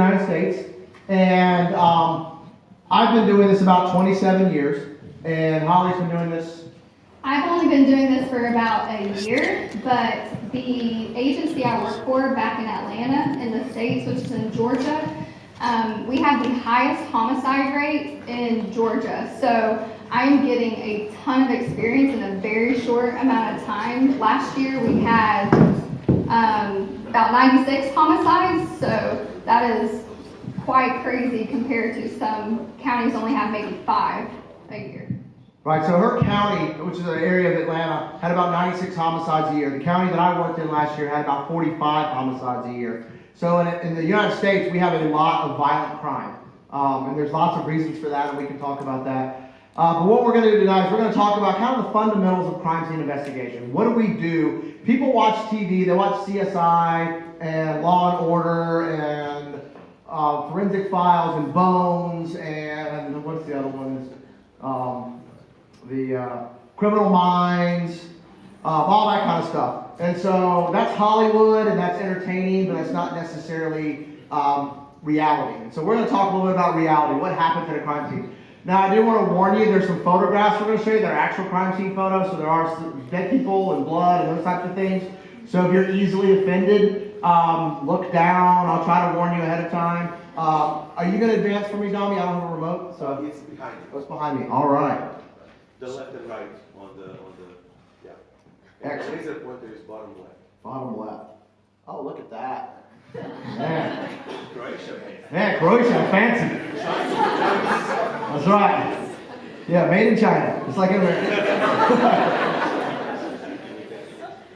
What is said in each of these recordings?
United States, and um, I've been doing this about 27 years, and Holly's been doing this. I've only been doing this for about a year, but the agency I work for back in Atlanta in the States, which is in Georgia, um, we have the highest homicide rate in Georgia. So I'm getting a ton of experience in a very short amount of time. Last year we had um, about 96 homicides, so that is quite crazy compared to some counties only have maybe five a year. Right, so her county, which is an area of Atlanta, had about 96 homicides a year. The county that I worked in last year had about 45 homicides a year. So in, in the United States, we have a lot of violent crime. Um, and there's lots of reasons for that, and we can talk about that. Uh, but what we're going to do tonight is we're going to talk about kind of the fundamentals of crime scene investigation. What do we do? People watch TV, they watch CSI and Law and Order and uh, Forensic Files and Bones and what's the other one? Um, the uh, Criminal Minds, uh, all that kind of stuff. And so that's Hollywood and that's entertaining, but that's not necessarily um, reality. And so we're going to talk a little bit about reality, what happens at the crime scene. Now, I do want to warn you, there's some photographs we're going to show you. that are actual crime scene photos, so there are dead people and blood and those types of things. So if you're easily offended, um, look down. I'll try to warn you ahead of time. Uh, are you going to advance for me, Domi? I don't have a remote, so It's behind you. what's behind me? All right. The left and right on the, on the, yeah. Excellent. The laser pointer is bottom left. Bottom left. Oh, look at that. Man, Croatia, man. Croatia, fancy. That's right. Yeah, made in China, It's like in America.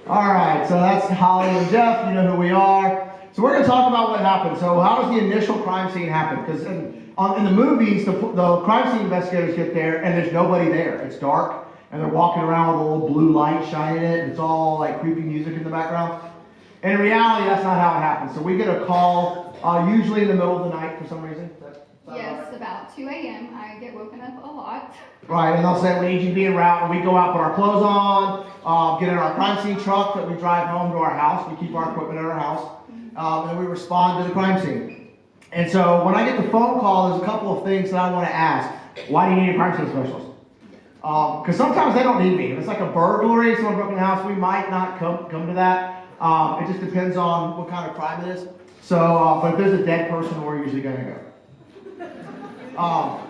All right, so that's Holly and Jeff. You know who we are. So we're going to talk about what happened. So how does the initial crime scene happen? Because in, on, in the movies, the, the crime scene investigators get there and there's nobody there. It's dark and they're walking around with a little blue light shining it and it's all like creepy music in the background. In reality, that's not how it happens. So we get a call, uh, usually in the middle of the night for some reason. Is that- is that about Yes, right? about 2 a.m. I get woken up a lot. Right, and they'll say we need you to be en route, and we go out, put our clothes on, uh, get in our crime scene truck that we drive home to our house. We keep our equipment at our house, um, and we respond to the crime scene. And so when I get the phone call, there's a couple of things that I want to ask. Why do you need a crime scene specialist? Because sometimes they don't need me. If it's like a burglary, someone broke in the house, we might not come come to that. Um, it just depends on what kind of crime it is. So, uh, but if there's a dead person, we're usually going to go. Um,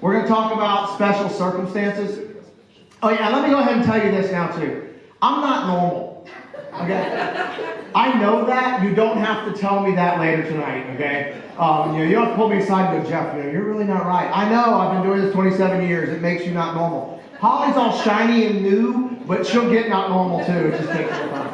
we're going to talk about special circumstances. Oh yeah, let me go ahead and tell you this now too. I'm not normal. Okay? I know that. You don't have to tell me that later tonight. Okay? Um, you know, you don't have to pull me aside and go, Jeff. You know, you're really not right. I know. I've been doing this 27 years. It makes you not normal. Holly's all shiny and new, but she'll get not normal too. It just takes time.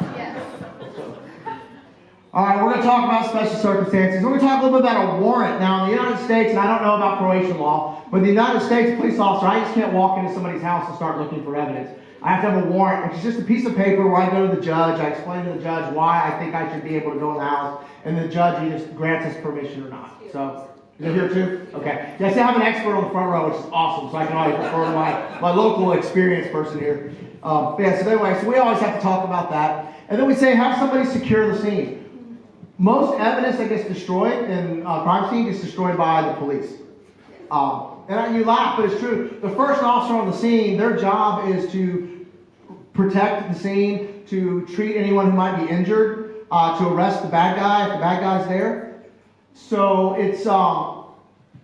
All right, we're going to talk about special circumstances. We're going to talk a little bit about a warrant. Now, in the United States, and I don't know about Croatian law, but the United States, police officer, I just can't walk into somebody's house and start looking for evidence. I have to have a warrant, which is just a piece of paper where I go to the judge, I explain to the judge why I think I should be able to go in the house, and the judge either grants us permission or not. So, is it here too? Okay. Yes, I have an expert on the front row, which is awesome, so I can always refer to my, my local experienced person here. Um, yeah, so anyway, so we always have to talk about that. And then we say, have somebody secure the scene. Most evidence that gets destroyed in uh, crime scene gets destroyed by the police. Um, and I- you laugh, but it's true. The first officer on the scene, their job is to protect the scene, to treat anyone who might be injured, uh, to arrest the bad guy if the bad guy's there. So it's um,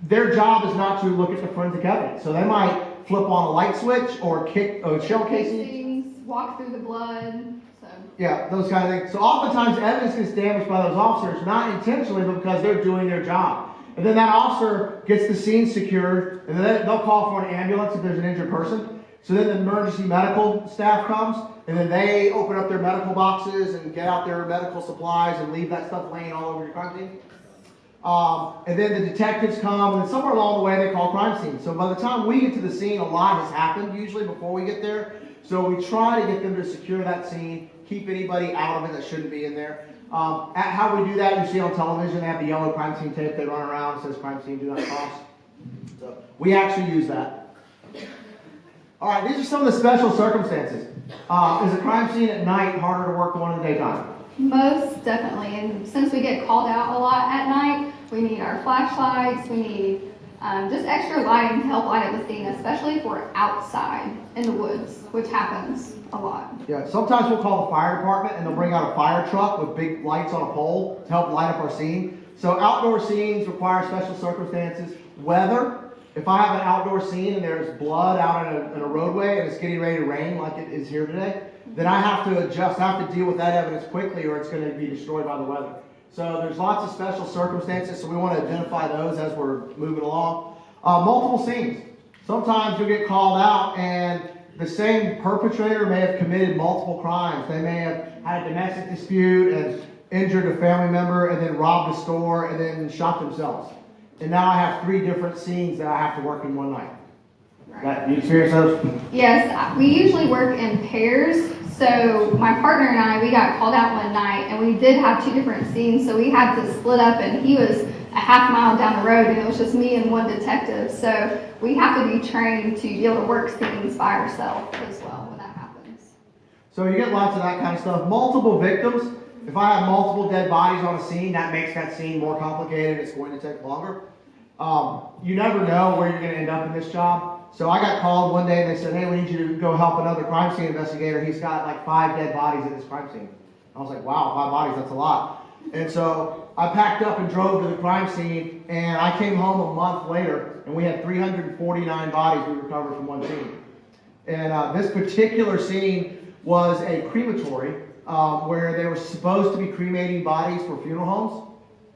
their job is not to look at the forensic evidence. So they might flip on a light switch or kick a shell casing. Walk through the blood. Yeah, those kind of things. So oftentimes evidence gets damaged by those officers, not intentionally, but because they're doing their job. And then that officer gets the scene secured, and then they'll call for an ambulance if there's an injured person. So then the emergency medical staff comes, and then they open up their medical boxes and get out their medical supplies and leave that stuff laying all over your scene. Um, and then the detectives come, and somewhere along the way they call crime scene. So by the time we get to the scene, a lot has happened usually before we get there. So we try to get them to secure that scene, keep anybody out of it that shouldn't be in there. Um, at how we do that, you see on television, they have the yellow crime scene tape they run around, it says crime scene, do not cross. So we actually use that. All right, these are some of the special circumstances. Uh, is a crime scene at night harder to work than one in the daytime? Most definitely, and since we get called out a lot at night, we need our flashlights, we need um, just extra lighting to help light up the scene, especially we're outside in the woods, which happens a lot. Yeah, sometimes we'll call the fire department and they'll bring out a fire truck with big lights on a pole to help light up our scene. So outdoor scenes require special circumstances. Weather, if I have an outdoor scene and there's blood out in a, in a roadway and it's getting ready to rain like it is here today, then I have to adjust, I have to deal with that evidence quickly or it's gonna be destroyed by the weather. So there's lots of special circumstances, so we wanna identify those as we're moving along. Uh, multiple scenes. Sometimes you'll get called out and the same perpetrator may have committed multiple crimes. They may have had a domestic dispute and injured a family member and then robbed a store and then shot themselves. And now I have three different scenes that I have to work in one night. That, you experience those? Yes, we usually work in pairs. So my partner and I, we got called out one night and we did have two different scenes. So we had to split up and he was a half mile down the road and it was just me and one detective. So we have to be trained to be able to work scenes by ourselves as well when that happens. So you get lots of that kind of stuff. Multiple victims. If I have multiple dead bodies on a scene, that makes that scene more complicated. It's going to take longer. Um, you never know where you're going to end up in this job. So I got called one day and they said, "Hey, we need you to go help another crime scene investigator. He's got like five dead bodies at this crime scene." I was like, "Wow, five bodies? That's a lot." And so I packed up and drove to the crime scene, and I came home a month later, and we had 349 bodies we recovered from one scene. And uh, this particular scene was a crematory um, where they were supposed to be cremating bodies for funeral homes.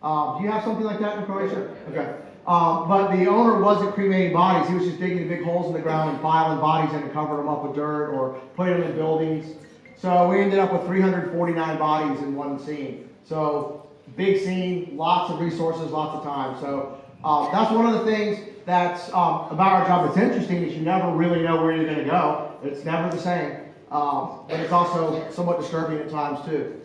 Um, do you have something like that in Croatia? Okay. Um, but the owner wasn't cremating bodies. He was just digging big holes in the ground and piling bodies and covering them up with dirt or putting them in buildings. So we ended up with 349 bodies in one scene. So big scene, lots of resources, lots of time. So um, that's one of the things that's um, about our job that's interesting is you never really know where you're going to go. It's never the same. Um, but it's also somewhat disturbing at times too.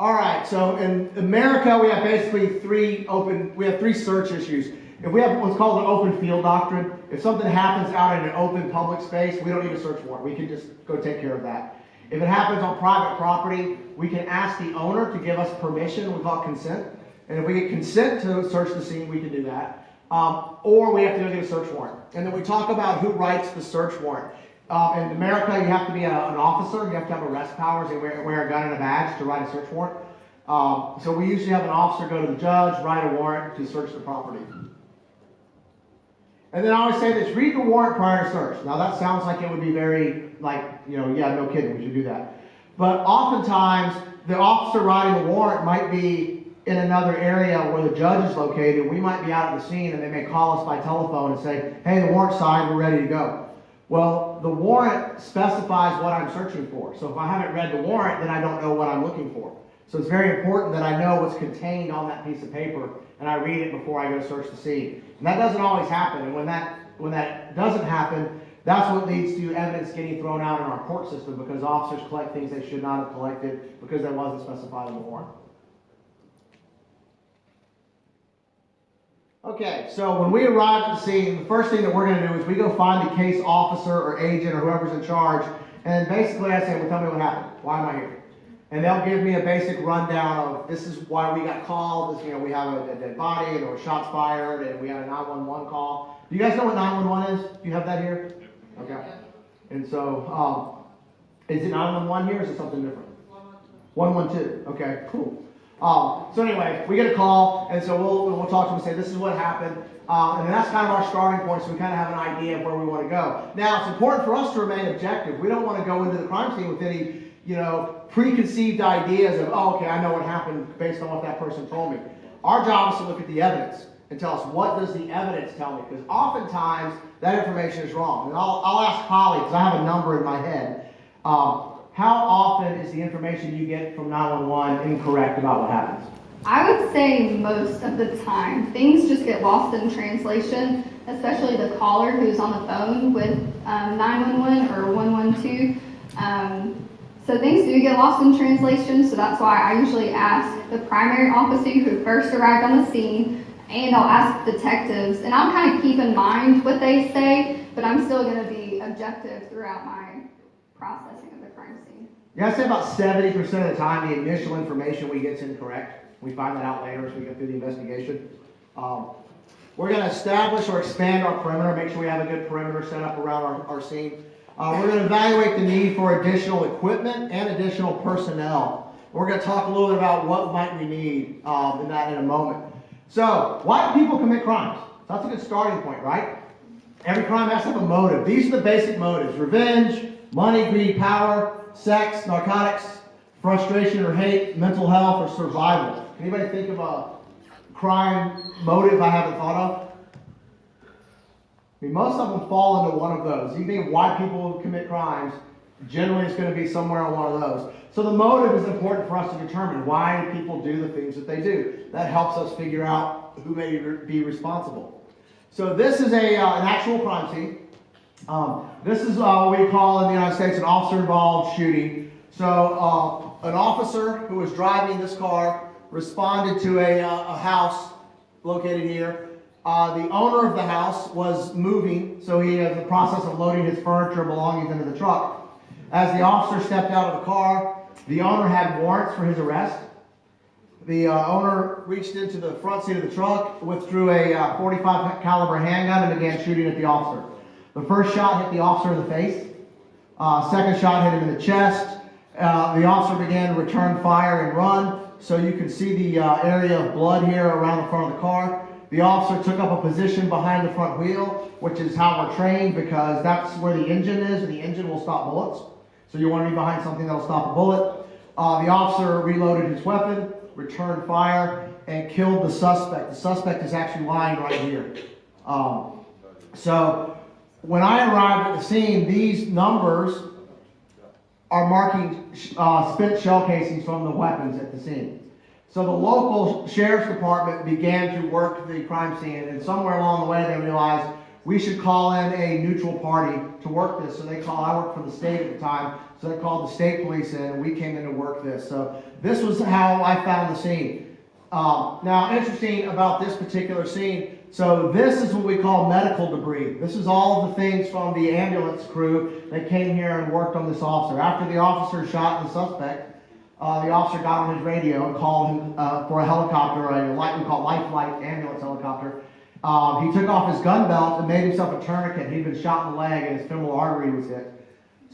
All right, so in America, we have basically three open, we have three search issues. If we have what's called an open field doctrine, if something happens out in an open public space, we don't need a search warrant. We can just go take care of that. If it happens on private property, we can ask the owner to give us permission, we call consent. And if we get consent to search the scene, we can do that. Um, or we have to go get a search warrant. And then we talk about who writes the search warrant. Uh, in America, you have to be a, an officer, you have to have arrest powers, and wear, wear a gun and a badge to write a search warrant. Um, so we usually have an officer go to the judge, write a warrant to search the property. And then I always say this, read the warrant prior to search. Now that sounds like it would be very, like, you know, yeah, no kidding, we should do that. But oftentimes, the officer writing the warrant might be in another area where the judge is located. We might be out at the scene and they may call us by telephone and say, hey, the warrant's signed, we're ready to go. Well, the warrant specifies what I'm searching for. So if I haven't read the warrant, then I don't know what I'm looking for. So it's very important that I know what's contained on that piece of paper and I read it before I go search the scene. And that doesn't always happen. And when that when that doesn't happen, that's what leads to evidence getting thrown out in our court system because officers collect things they should not have collected because that wasn't specified in the warrant. Okay, so when we arrive at the scene, the first thing that we're going to do is we go find the case officer or agent or whoever's in charge, and basically I say, well, tell me what happened. Why am I here? And they'll give me a basic rundown of this is why we got called. This, you know, we have a, a dead body, and there were shots fired, and we had a 911 call. Do you guys know what 911 is? Do you have that here? Okay. And so, um, is it 911 here, or is it something different? 112. Okay, cool. Um, so anyway, we get a call, and so we'll, we'll talk to them and say, this is what happened. Um, and that's kind of our starting point, so we kind of have an idea of where we want to go. Now, it's important for us to remain objective. We don't want to go into the crime scene with any, you know, preconceived ideas of, oh, okay, I know what happened based on what that person told me. Our job is to look at the evidence and tell us what does the evidence tell me, because oftentimes that information is wrong. And I'll, I'll ask Holly, because I have a number in my head. Um, how often is the information you get from 911 incorrect about what happens? I would say most of the time, things just get lost in translation, especially the caller who's on the phone with um, 911 or 112. Um, so things do get lost in translation, so that's why I usually ask the primary officer who first arrived on the scene, and I'll ask detectives, and I'll kind of keep in mind what they say, but I'm still going to be objective throughout my processing Yeah, I'd say about seventy percent of the time, the initial information we get is incorrect. We find that out later as we go through the investigation. Um, We're gonna establish or expand our perimeter, make sure we have a good perimeter set up around our, our scene. Uh, we're gonna evaluate the need for additional equipment and additional personnel. We're gonna talk a little bit about what might we need, um, in that in a moment. So, why do people commit crimes? That's a good starting point, right? Every crime has to have a motive. These are the basic motives revenge, money, greed, power, sex, narcotics, frustration or hate, mental health, or survival. Can Anybody think of a crime motive I haven't thought of? I mean, most of them fall into one of those. You think of why people commit crimes, generally it's going to be somewhere on one of those. So the motive is important for us to determine why people do the things that they do. That helps us figure out who may be responsible. So this is a, uh, an actual crime scene. Um, this is uh, what we call in the United States an officer-involved shooting. So uh, an officer who was driving this car responded to a, uh, a house located here. Uh, the owner of the house was moving, so he is in the process of loading his furniture belongings into the truck. As the officer stepped out of the car, the owner had warrants for his arrest. The uh, owner reached into the front seat of the truck, withdrew a uh, 45 caliber handgun, and began shooting at the officer. The first shot hit the officer in the face. Uh, second shot hit him in the chest. Uh, the officer began to return fire and run. So you can see the uh, area of blood here around the front of the car. The officer took up a position behind the front wheel, which is how we're trained because that's where the engine is, and the engine will stop bullets. So you want to be behind something that'll stop a bullet. Uh, the officer reloaded his weapon, returned fire, and killed the suspect. The suspect is actually lying right here. Um, so when I arrived at the scene, these numbers are marking uh, spent shell casings from the weapons at the scene. So the local sheriff's department began to work the crime scene, and somewhere along the way they realized we should call in a neutral party to work this. So they called, I worked for the state at the time, so they called the state police in, and we came in to work this. So this was how I found the scene. Um, now, interesting about this particular scene, so this is what we call medical debris. This is all the things from the ambulance crew that came here and worked on this officer. After the officer shot the suspect, uh, the officer got on his radio and called him uh, for a helicopter, a light we call life flight ambulance helicopter. Um, he took off his gun belt and made himself a tourniquet. He'd been shot in the leg and his femoral artery was hit.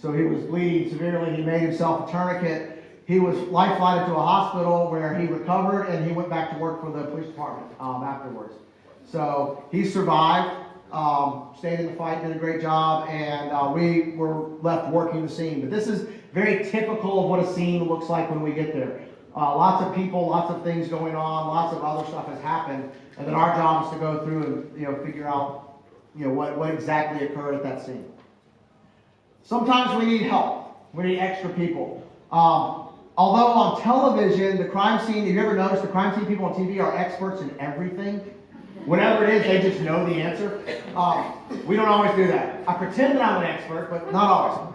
So he was bleeding severely. He made himself a tourniquet. He was life flighted to a hospital where he recovered and he went back to work for the police department um, afterwards. So he survived, um, stayed in the fight, did a great job, and uh, we were left working the scene. But this is very typical of what a scene looks like when we get there. Uh, lots of people, lots of things going on, lots of other stuff has happened, and then our job is to go through and you know figure out you know what, what exactly occurred at that scene. Sometimes we need help. We need extra people. Um, although on television, the crime scene, have you ever noticed the crime scene people on TV are experts in everything? Whatever it is, they just know the answer. Um, we don't always do that. I pretend that I'm an expert, but not always.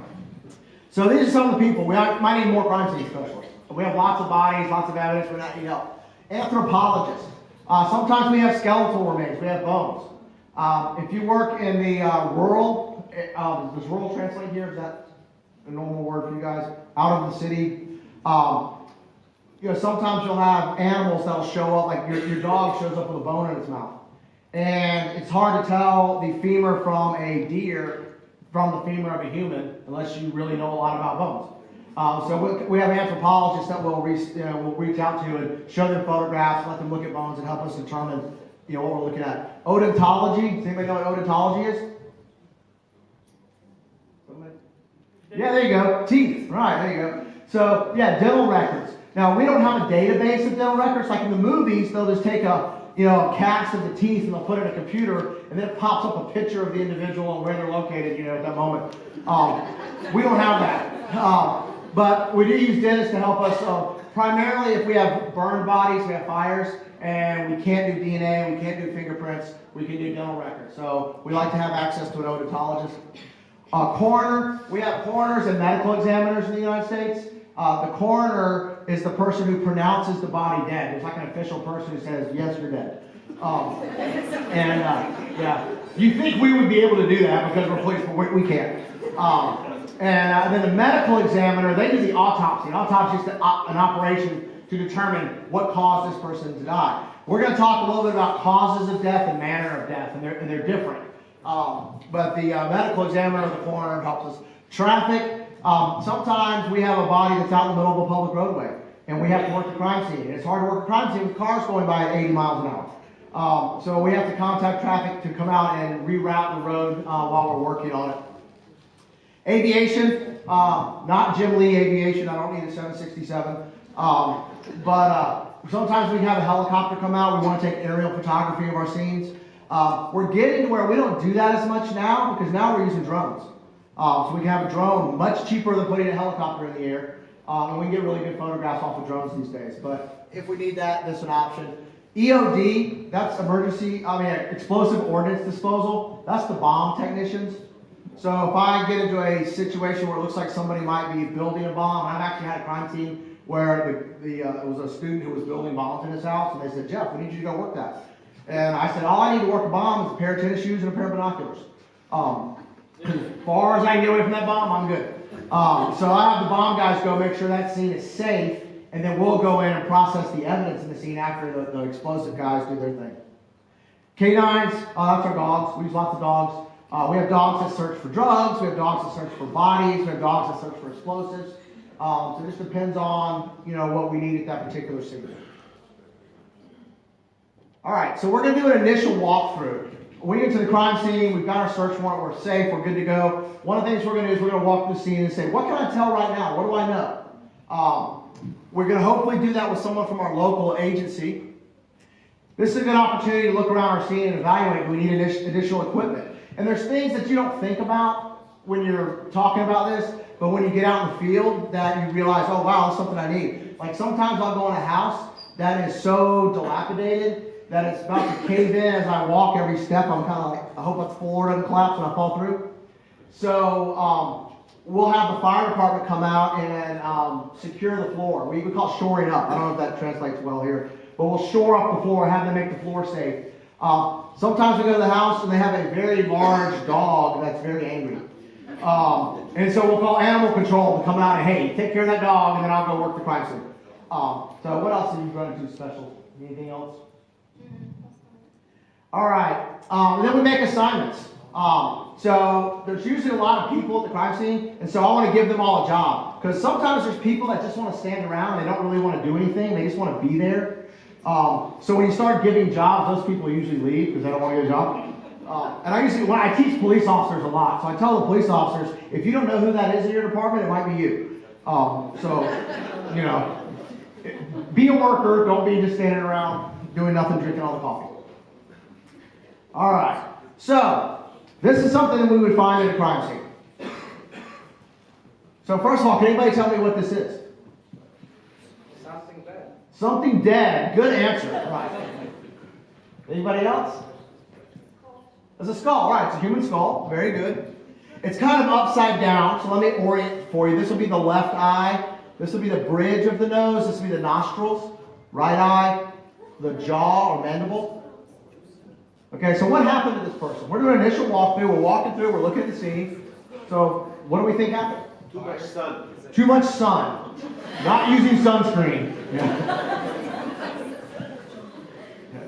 So these are some of the people. We might need more crime scene specialists. We have lots of bodies, lots of evidence. We might need help. Anthropologists. Uh, sometimes we have skeletal remains. We have bones. Um, if you work in the uh, rural, um, does rural translate here? Is that a normal word for you guys? Out of the city. Um, you know, sometimes you'll have animals that'll show up, like your, your dog shows up with a bone in its mouth. And it's hard to tell the femur from a deer from the femur of a human unless you really know a lot about bones. Um, so we, have anthropologists that will reach, you know, will reach out to and show them photographs, let them look at bones, and help us determine you know, what we're looking at. Odontology. Does anybody know what odontology is? Yeah, there you go. Teeth. Right, there you go. So, yeah, dental records. Now, we don't have a database of dental records. Like in the movies, they'll just take a, you know, cast of the teeth and they'll put it in a computer and then it pops up a picture of the individual and where they're located, you know, at that moment. Um, we don't have that. Uh, but we do use dentists to help us. Uh, primarily, if we have burned bodies, we have fires, and we can't do DNA, we can't do fingerprints, we can do dental records. So we like to have access to an odontologist. Uh, coroner, we have coroners and medical examiners in the United States. Uh, the coroner is the person who pronounces the body dead. It's like an official person who says, yes, you're dead. Um, and uh, yeah, you think we would be able to do that because we're police, but we, we can't. Um, And uh, then the medical examiner, they do the autopsy. An Autopsy is an operation to determine what caused this person to die. We're going to talk a little bit about causes of death and manner of death, and they're, and they're different. Um, but the uh, medical examiner, of the coroner, helps us. Traffic, um, sometimes we have a body that's out in the middle of a public roadway, and we have to work the crime scene. And it's hard to work a crime scene with cars going by at 80 miles an hour. Um, so we have to contact traffic to come out and reroute the road uh, while we're working on it. Aviation, uh, not Jim Lee Aviation, I don't need a 767. Um, but uh, sometimes we have a helicopter come out, we want to take aerial photography of our scenes. Uh, we're getting to where we don't do that as much now because now we're using drones. Uh, so we can have a drone much cheaper than putting a helicopter in the air. Uh, and we can get really good photographs off of drones these days. But if we need that, that's an option. EOD, that's emergency, I mean, explosive ordnance disposal. That's the bomb technicians. So if I get into a situation where it looks like somebody might be building a bomb, I've actually had a crime scene where the, the uh, it was a student who was building bombs in his house, and they said, Jeff, we need you to go work that. And I said, all I need to work a bomb is a pair of tennis shoes and a pair of binoculars. Um, as far as I can get away from that bomb, I'm good. Um, so I have the bomb guys go make sure that scene is safe, and then we'll go in and process the evidence in the scene after the, the explosive guys do their thing. Canines, uh, that's our dogs. We use lots of dogs. Uh, we have dogs that search for drugs. We have dogs that search for bodies. We have dogs that search for explosives. Um, so it just depends on you know what we need at that particular scene. All right, so we're going to do an initial walkthrough. We get to the crime scene. We've got our search warrant. We're safe. We're good to go. One of the things we're going to do is we're going to walk the scene and say, what can I tell right now? What do I know? Um, we're going to hopefully do that with someone from our local agency. This is a good opportunity to look around our scene and evaluate. Do we need additional equipment? And there's things that you don't think about when you're talking about this, but when you get out in the field, that you realize, oh wow, that's something I need. Like sometimes I'll go in a house that is so dilapidated that it's about to cave in as I walk every step. I'm kind of like, I hope that floor doesn't collapse when I fall through. So um, we'll have the fire department come out and um, secure the floor. We, we call shoring up. I don't know if that translates well here, but we'll shore up the floor, have them make the floor safe. Uh, sometimes we go to the house and they have a very large dog that's very angry. Um, and so we'll call animal control to come out and hey, take care of that dog, and then I'll go work the crime scene. Um, so what else have you run into special? Anything else? All right. Um, then we make assignments. Um, so there's usually a lot of people at the crime scene, and so I want to give them all a job because sometimes there's people that just want to stand around. and They don't really want to do anything. They just want to be there. Um, so when you start giving jobs, those people usually leave because they don't want to get a job. Uh, and I usually, when I teach police officers a lot, so I tell the police officers, if you don't know who that is in your department, it might be you. Um, so, you know, be a worker. Don't be just standing around doing nothing, drinking all the coffee. All right. So, this is something that we would find in a crime scene. So, first of all, can anybody tell me what this is? Something bad. Something dead. Good answer. Right. Anybody else? It's a skull. Right. It's a human skull. Very good. It's kind of upside down. So let me orient for you. This will be the left eye. This will be the bridge of the nose. This will be the nostrils. Right eye, the jaw or mandible. Okay, so what happened to this person? We're doing an initial walkthrough. We're walking through. We're looking at the scene. So what do we think happened? Too much sun. Too much sun. Not using sunscreen. Yeah.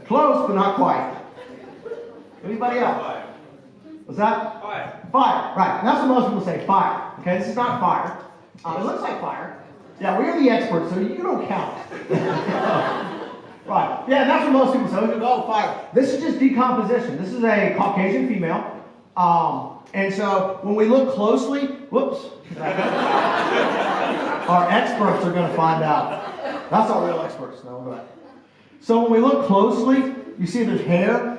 Close, but not quite. Anybody else? Fire. Was that? Fire. Fire. Right. And that's what most people say. Fire. Okay, this is not fire. Um, it looks like fire. Yeah, we are the experts, so you don't count. right. Yeah, that's what most people say. Oh, fire. This is just decomposition. This is a Caucasian female. Um, and so when we look closely, whoops. Our experts are going to find out. That's our real experts know that. So when we look closely, you see there's hair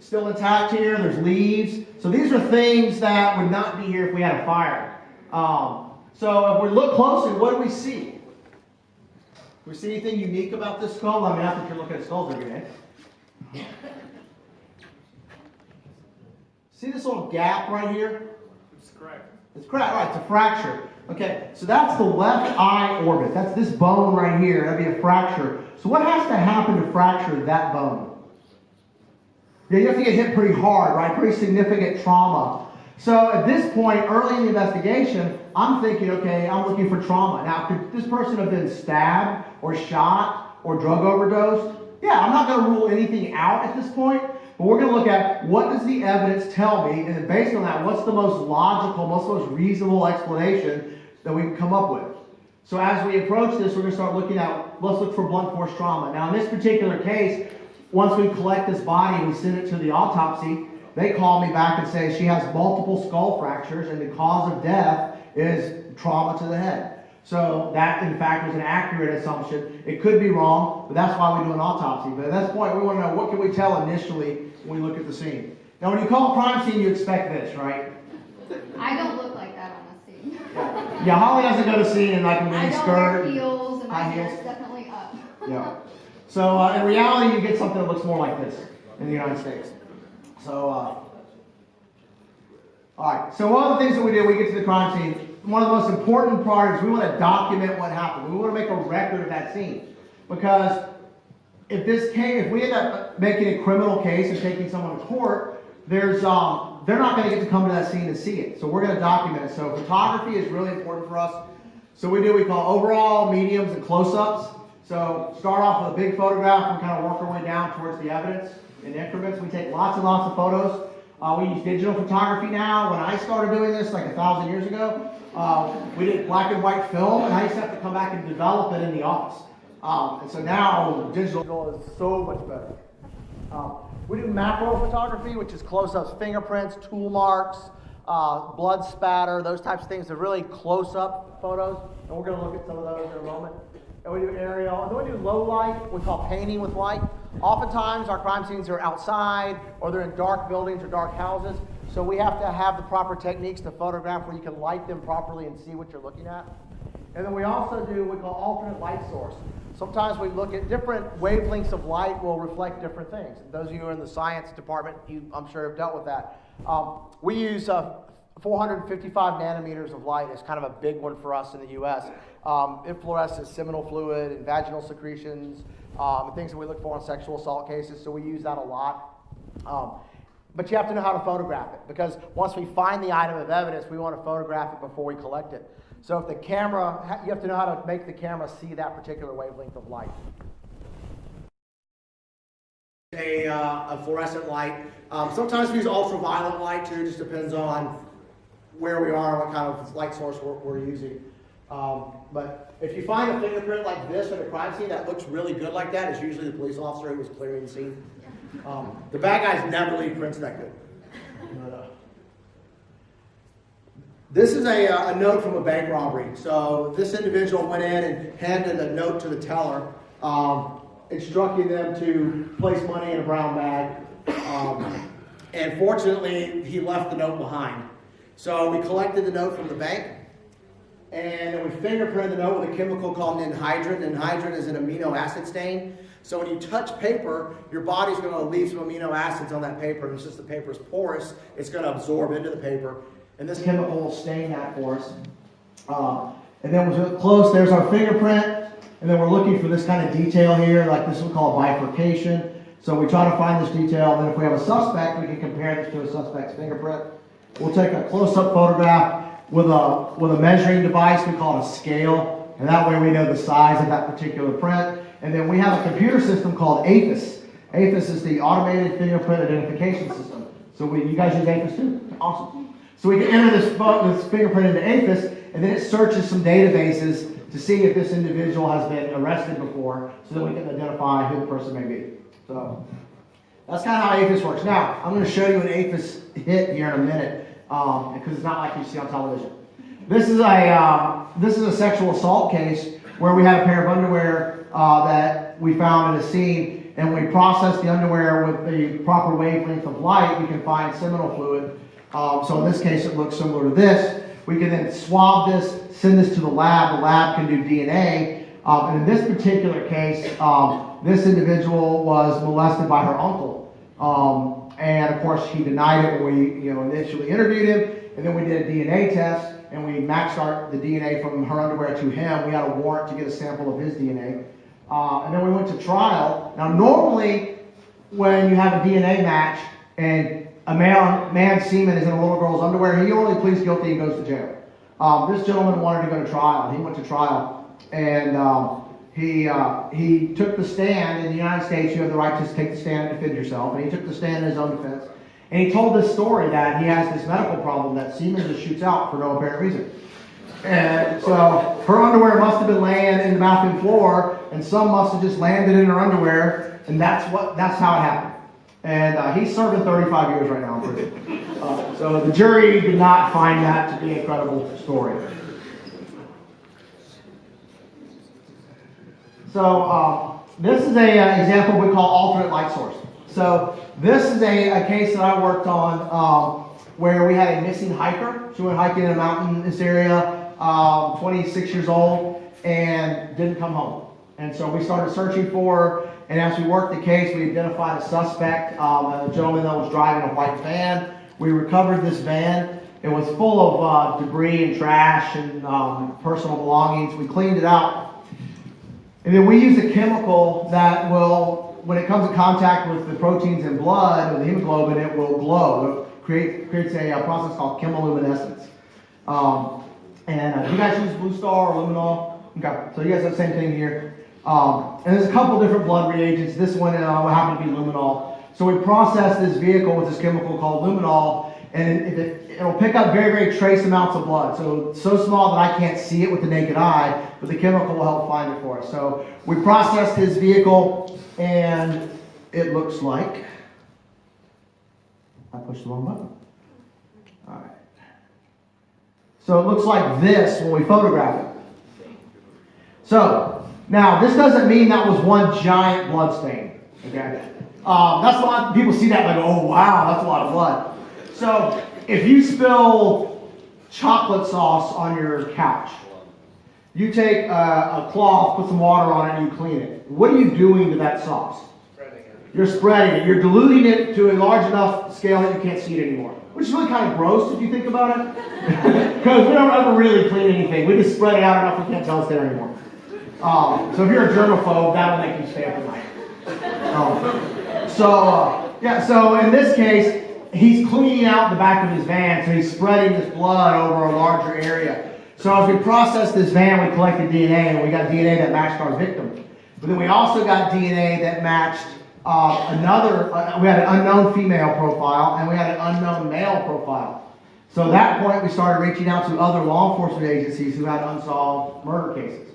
still intact here. There's leaves. So these are things that would not be here if we had a fire. Um, so if we look closely, what do we see? We see anything unique about this skull? I mean, not that you're looking at skulls every day. See this little gap right here? It's correct. It's cracked, right? It's a fracture. Okay, so that's the left eye orbit. That's this bone right here. That'd be a fracture. So what has to happen to fracture that bone? Yeah, you have to get hit pretty hard, right? Pretty significant trauma. So at this point, early in the investigation, I'm thinking, okay, I'm looking for trauma. Now, could this person have been stabbed or shot or drug overdosed? Yeah, I'm not going to rule anything out at this point, but we're going to look at what does the evidence tell me, and based on that, what's the most logical, most most reasonable explanation that we can come up with. So as we approach this, we're going to start looking at, let's look for blunt force trauma. Now, in this particular case, once we collect this body and we send it to the autopsy, they call me back and say she has multiple skull fractures and the cause of death is trauma to the head. So that, in fact, was an accurate assumption. It could be wrong, but that's why we do an autopsy. But at this point, we want to know what can we tell initially when we look at the scene. Now, when you call a crime scene, you expect this, right? I don't look like that on the scene. Yeah, Holly doesn't go to scene in like a I mini skirt. wear heels and my hair's heels. definitely up. Yeah. So uh, in reality, you get something that looks more like this in the United States. So, uh, all right. So one of the things that we do, we get to the crime scene. One of the most important parts is we want to document what happened. We want to make a record of that scene because if this came, if we end up making a criminal case and taking someone to court, there's um, they're not going to get to come to that scene and see it. So we're going to document it. So photography is really important for us. So we do we call overall, mediums, and close-ups. So start off with a big photograph and kind of work our way down towards the evidence in increments. We take lots and lots of photos. Uh, we use digital photography now. When I started doing this like a thousand years ago, uh, we did black and white film, and I used to have to come back and develop it in the office. Um, and so now digital is so much better. Um, we do macro photography, which is close-ups, fingerprints, tool marks, uh, blood spatter, those types of things. They're really close-up photos, and we're going to look at some of those in a moment. And we do aerial, and then we do low light, we call painting with light. Oftentimes, our crime scenes are outside, or they're in dark buildings or dark houses. So we have to have the proper techniques to photograph where you can light them properly and see what you're looking at. And then we also do what we call alternate light source. Sometimes we look at different wavelengths of light will reflect different things. Those of you who are in the science department, you, I'm sure have dealt with that. Um, we use uh, 455 nanometers of light is kind of a big one for us in the U.S. Um, it fluoresces seminal fluid and vaginal secretions, um, things that we look for in sexual assault cases. So we use that a lot. Um, but you have to know how to photograph it because once we find the item of evidence, we want to photograph it before we collect it. So if the camera, you have to know how to make the camera see that particular wavelength of light. A, uh, a fluorescent light. Um, sometimes we use ultraviolet light too, just depends on where we are what kind of light source we're, we're using. Um, but if you find a fingerprint like this in a crime scene that looks really good like that, it's usually the police officer who was clearing the scene. Um, the bad guys never leave prints that good. But, uh, this is a, uh, a note from a bank robbery. So this individual went in and handed a note to the teller, um, instructing them to place money in a brown bag. Um, and fortunately, he left the note behind. So we collected the note from the bank, and we fingerprinted the note with a chemical called ninhydrin. Ninhydrin is an amino acid stain. So when you touch paper, your body's going to leave some amino acids on that paper, and since the paper is porous, it's going to absorb into the paper. And this chemical will stain that for us. Um, and then we're close, there's our fingerprint, and then we're looking for this kind of detail here, like this we call bifurcation. So we try to find this detail, and then if we have a suspect, we can compare this to a suspect's fingerprint. We'll take a close-up photograph with a, with a measuring device, we call it a scale, and that way we know the size of that particular print. And then we have a computer system called AFIS. AFIS is the Automated Fingerprint Identification System. So we, you guys use AFIS too? Awesome. So we can enter this, this fingerprint into AFIS, and then it searches some databases to see if this individual has been arrested before, so that we can identify who the person may be. So that's kind of how AFIS works. Now, I'm going to show you an AFIS hit here in a minute, um, because it's not like you see on television. This is a uh, this is a sexual assault case where we had a pair of underwear uh, that we found in a scene, and we processed the underwear with the proper wavelength of light. We can find seminal fluid. Um, so in this case, it looks similar to this. We can then swab this, send this to the lab. The lab can do DNA. Um, and in this particular case, um, this individual was molested by her uncle. Um, and of course, he denied it when we, you know, initially interviewed him. And then we did a DNA test, and we matched our, the DNA from her underwear to him. We had a warrant to get a sample of his DNA. Uh, and then we went to trial. Now, normally, when you have a DNA match and a man, man's semen is in a little girl's underwear, he only pleads guilty and goes to jail. Um, this gentleman wanted to go to trial. He went to trial, and um, he uh, he took the stand. In the United States, you have the right to take the stand and defend yourself, and he took the stand in his own defense. And he told this story that he has this medical problem that semen just shoots out for no apparent reason. And so her underwear must have been laying in the bathroom floor, and some must have just landed in her underwear, and that's what that's how it happened. And uh, he's serving 35 years right now in prison. Uh, so the jury did not find that to be a credible story. So uh, this is a uh, example we call alternate light source. So this is a, a case that I worked on um, where we had a missing hiker. She went hiking in a mountain in this area, um, 26 years old, and didn't come home. And so we started searching for her. And as we worked the case, we identified a suspect, um, a gentleman that was driving a white van. We recovered this van. It was full of uh, debris and trash and um, personal belongings. We cleaned it out. And then we use a chemical that will, when it comes in contact with the proteins in blood or the hemoglobin, it will glow. It create, creates a, uh process called chemoluminescence. Um, and uh, you guys use Blue Star or Luminol? Okay, so you guys have the same thing here. Um, and there's a couple different blood reagents. This one uh, happen to be luminol. So we process this vehicle with this chemical called luminol, and it, it, it'll pick up very, very trace amounts of blood. So so small that I can't see it with the naked eye, but the chemical will help find it for us. So we processed his vehicle, and it looks like I pushed the wrong button. All right. So it looks like this when we photograph it. So now this doesn't mean that was one giant blood stain. Okay. Um, that's a lot. People see that like, oh wow, that's a lot of blood. So if you spill chocolate sauce on your couch, you take a, a cloth, put some water on it, and you clean it. What are you doing to that sauce? Spreading it. You're spreading it. You're diluting it to a large enough scale that you can't see it anymore. Which is really kind of gross if you think about it. Because we don't ever really clean anything. We just spread it out enough we can't tell it's there anymore. Um, so if you're a germaphobe, that'll make you stay up at night. Um, so, uh, yeah, so in this case, he's cleaning out the back of his van, so he's spreading this blood over a larger area. So as we processed this van, we collected DNA, and we got DNA that matched our victim. But then we also got DNA that matched uh, another, uh, we had an unknown female profile, and we had an unknown male profile. So at that point, we started reaching out to other law enforcement agencies who had unsolved murder cases.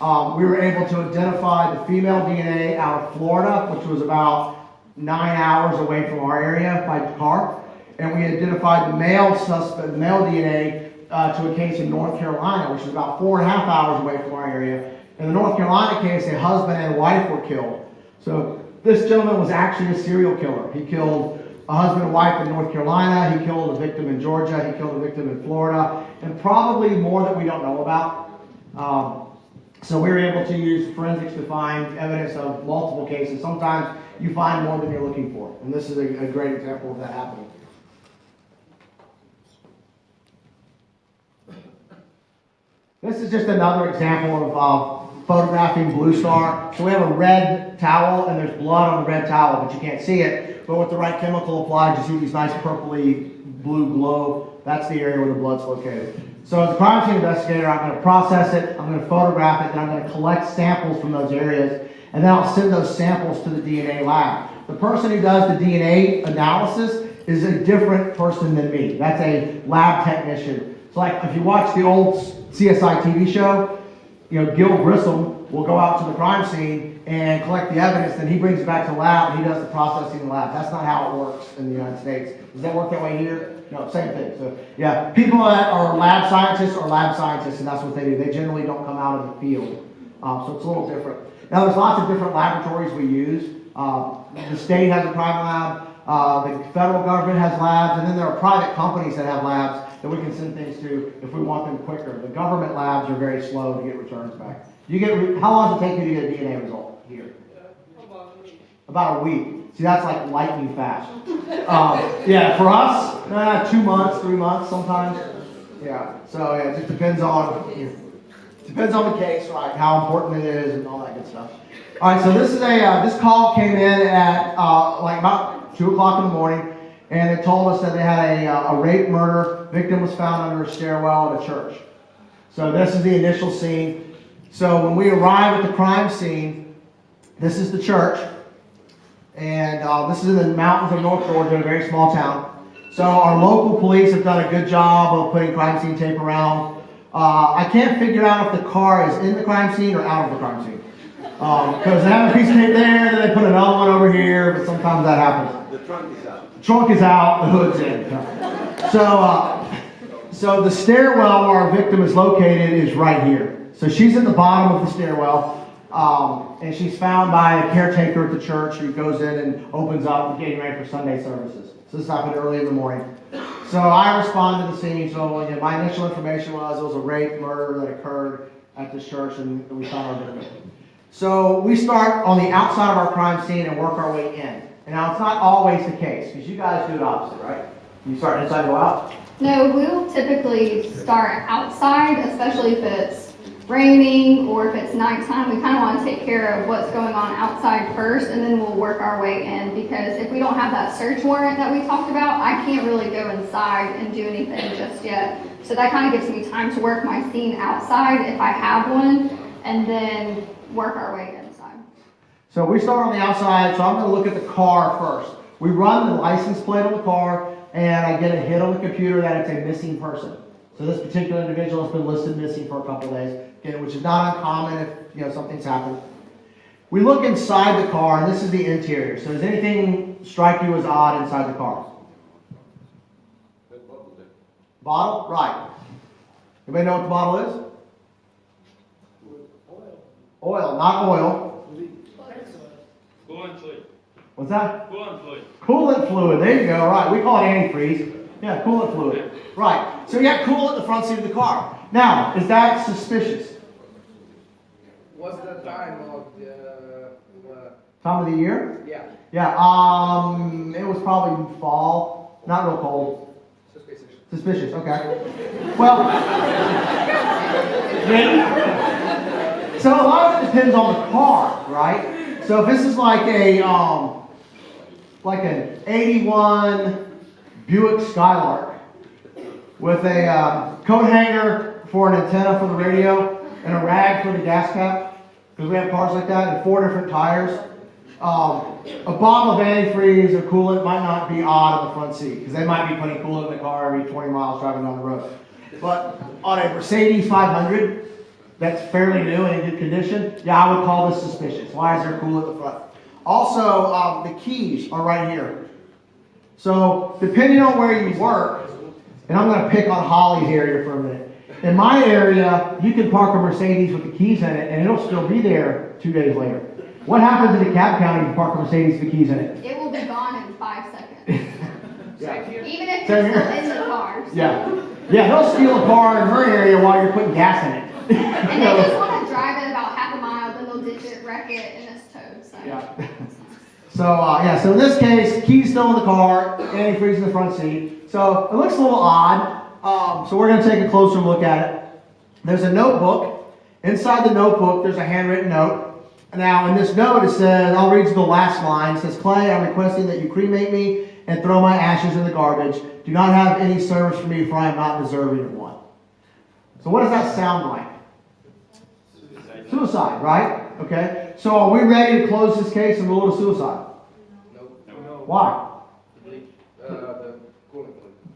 Um, we were able to identify the female DNA out of Florida, which was about nine hours away from our area by car. And we identified the male suspect, male DNA, uh, to a case in North Carolina, which is about four and a half hours away from our area. In the North Carolina case, a husband and wife were killed. So this gentleman was actually a serial killer. He killed a husband and wife in North Carolina. He killed a victim in Georgia. He killed a victim in Florida, and probably more that we don't know about. Um, so we were able to use forensics to find evidence of multiple cases. Sometimes you find more than you're looking for, and this is a, a great example of that happening. This is just another example of uh, photographing Blue Star. So we have a red towel, and there's blood on the red towel, but you can't see it. But with the right chemical applied, you see these nice purpley blue glow. That's the area where the blood's located. So as a crime scene investigator, I'm going to process it, I'm going to photograph it, and I'm going to collect samples from those areas, and then I'll send those samples to the DNA lab. The person who does the DNA analysis is a different person than me. That's a lab technician. So like if you watch the old CSI TV show, you know, Gil Grissom will go out to the crime scene and collect the evidence, then he brings it back to the lab and he does the processing in the lab. That's not how it works in the United States. Does that work that way here? No, same thing. So yeah, people that are lab scientists are lab scientists and that's what they do. They generally don't come out of the field. Um, so it's a little different. Now there's lots of different laboratories we use. Um, the state has a crime lab, uh, the federal government has labs, and then there are private companies that have labs that we can send things to if we want them quicker. The government labs are very slow to get returns back. You get how long does it take you to get a DNA result here? About a week. See, that's like lightning fast. Um, yeah, for us, uh, two months, three months sometimes. Yeah. So yeah, it just depends on depends on the case, right? How important it is and all that good stuff. All right. So this is a uh, this call came in at uh, like about two o'clock in the morning, and it told us that they had a, uh, a rape murder. Victim was found under a stairwell at a church. So this is the initial scene. So when we arrive at the crime scene, this is the church, and uh, this is in the mountains of North Georgia, a very small town. So our local police have done a good job of putting crime scene tape around. Uh, I can't figure out if the car is in the crime scene or out of the crime scene. Because they have a piece of tape there, then they put another one over here, but sometimes that happens. The trunk is out. The trunk is out, the hood's in. So, uh, so the stairwell where our victim is located is right here. So she's at the bottom of the stairwell, um, and she's found by a caretaker at the church who goes in and opens up, getting ready for Sunday services. So this happened early in the morning. So I responded to the scene. So my initial information was it was a rape murder that occurred at this church, and we found our victim. So we start on the outside of our crime scene and work our way in. And now it's not always the case because you guys do it opposite, right? You start inside, go out. No, we'll typically start outside, especially if it's raining or if it's nighttime. We kind of want to take care of what's going on outside first and then we'll work our way in because if we don't have that search warrant that we talked about, I can't really go inside and do anything just yet. So that kind of gives me time to work my scene outside if I have one and then work our way inside. So we start on the outside. So I'm going to look at the car first. We run the license plate on the car, and I get a hit on the computer that it's a missing person. So this particular individual has been listed missing for a couple days, again, which is not uncommon if you know something's happened. We look inside the car, and this is the interior. So does anything strike you as odd inside the car? Bottle, right? Anybody know what the bottle is? Oil, Oil, not oil. Coolant fluid. What's that? Coolant fluid. Coolant fluid, there you go, right, we call it antifreeze. Yeah, coolant fluid, right. So you got coolant in the front seat of the car. Now, is that suspicious? What's the time of the, uh, Time of the year? yeah, Yeah, um, it was probably fall, not real cold. suspicious? Suspicious, okay. Well, maybe. So a lot of it depends on the car, right? So if this is like a, um, like an 81 Buick Skylark with a um, coat hanger for an antenna for the radio and a rag for the gas cap, because we have cars like that, and four different tires. Um, a bottle of antifreeze or coolant might not be odd in the front seat, because they might be putting coolant in the car every 20 miles driving down the road. But on a Mercedes 500, that's fairly new and in good condition, yeah, I would call this suspicious. Why is there coolant in the front? Also, um, the keys are right here. So depending on where you work, and I'm going to pick on Holly's area for a minute. In my area, you can park a Mercedes with the keys in it, and it'll still be there two days later. What happens in DeKalb County if you park a Mercedes with the keys in it? It will be gone in five seconds, Yeah. even if Same you're still in the car. so. Yeah. Yeah, they'll steal a car in her area while you're putting gas in it. And they just want to drive it about half a mile, then they'll ditch it, wreck it, and it's towed, so. Yeah. So, uh, yeah, so in this case, keys still in the car, antifreeze in the front seat. So it looks a little odd. Um, so we're going to take a closer look at it. There's a notebook. Inside the notebook, there's a handwritten note. Now, in this note, it says, I'll read you the last line. It says, Clay, I'm requesting that you cremate me and throw my ashes in the garbage. Do not have any service for me, for I am not deserving of one. So what does that sound like? Suicide, Suicide, right? Okay. So are we ready to close this case and rule it a suicide? No, Why?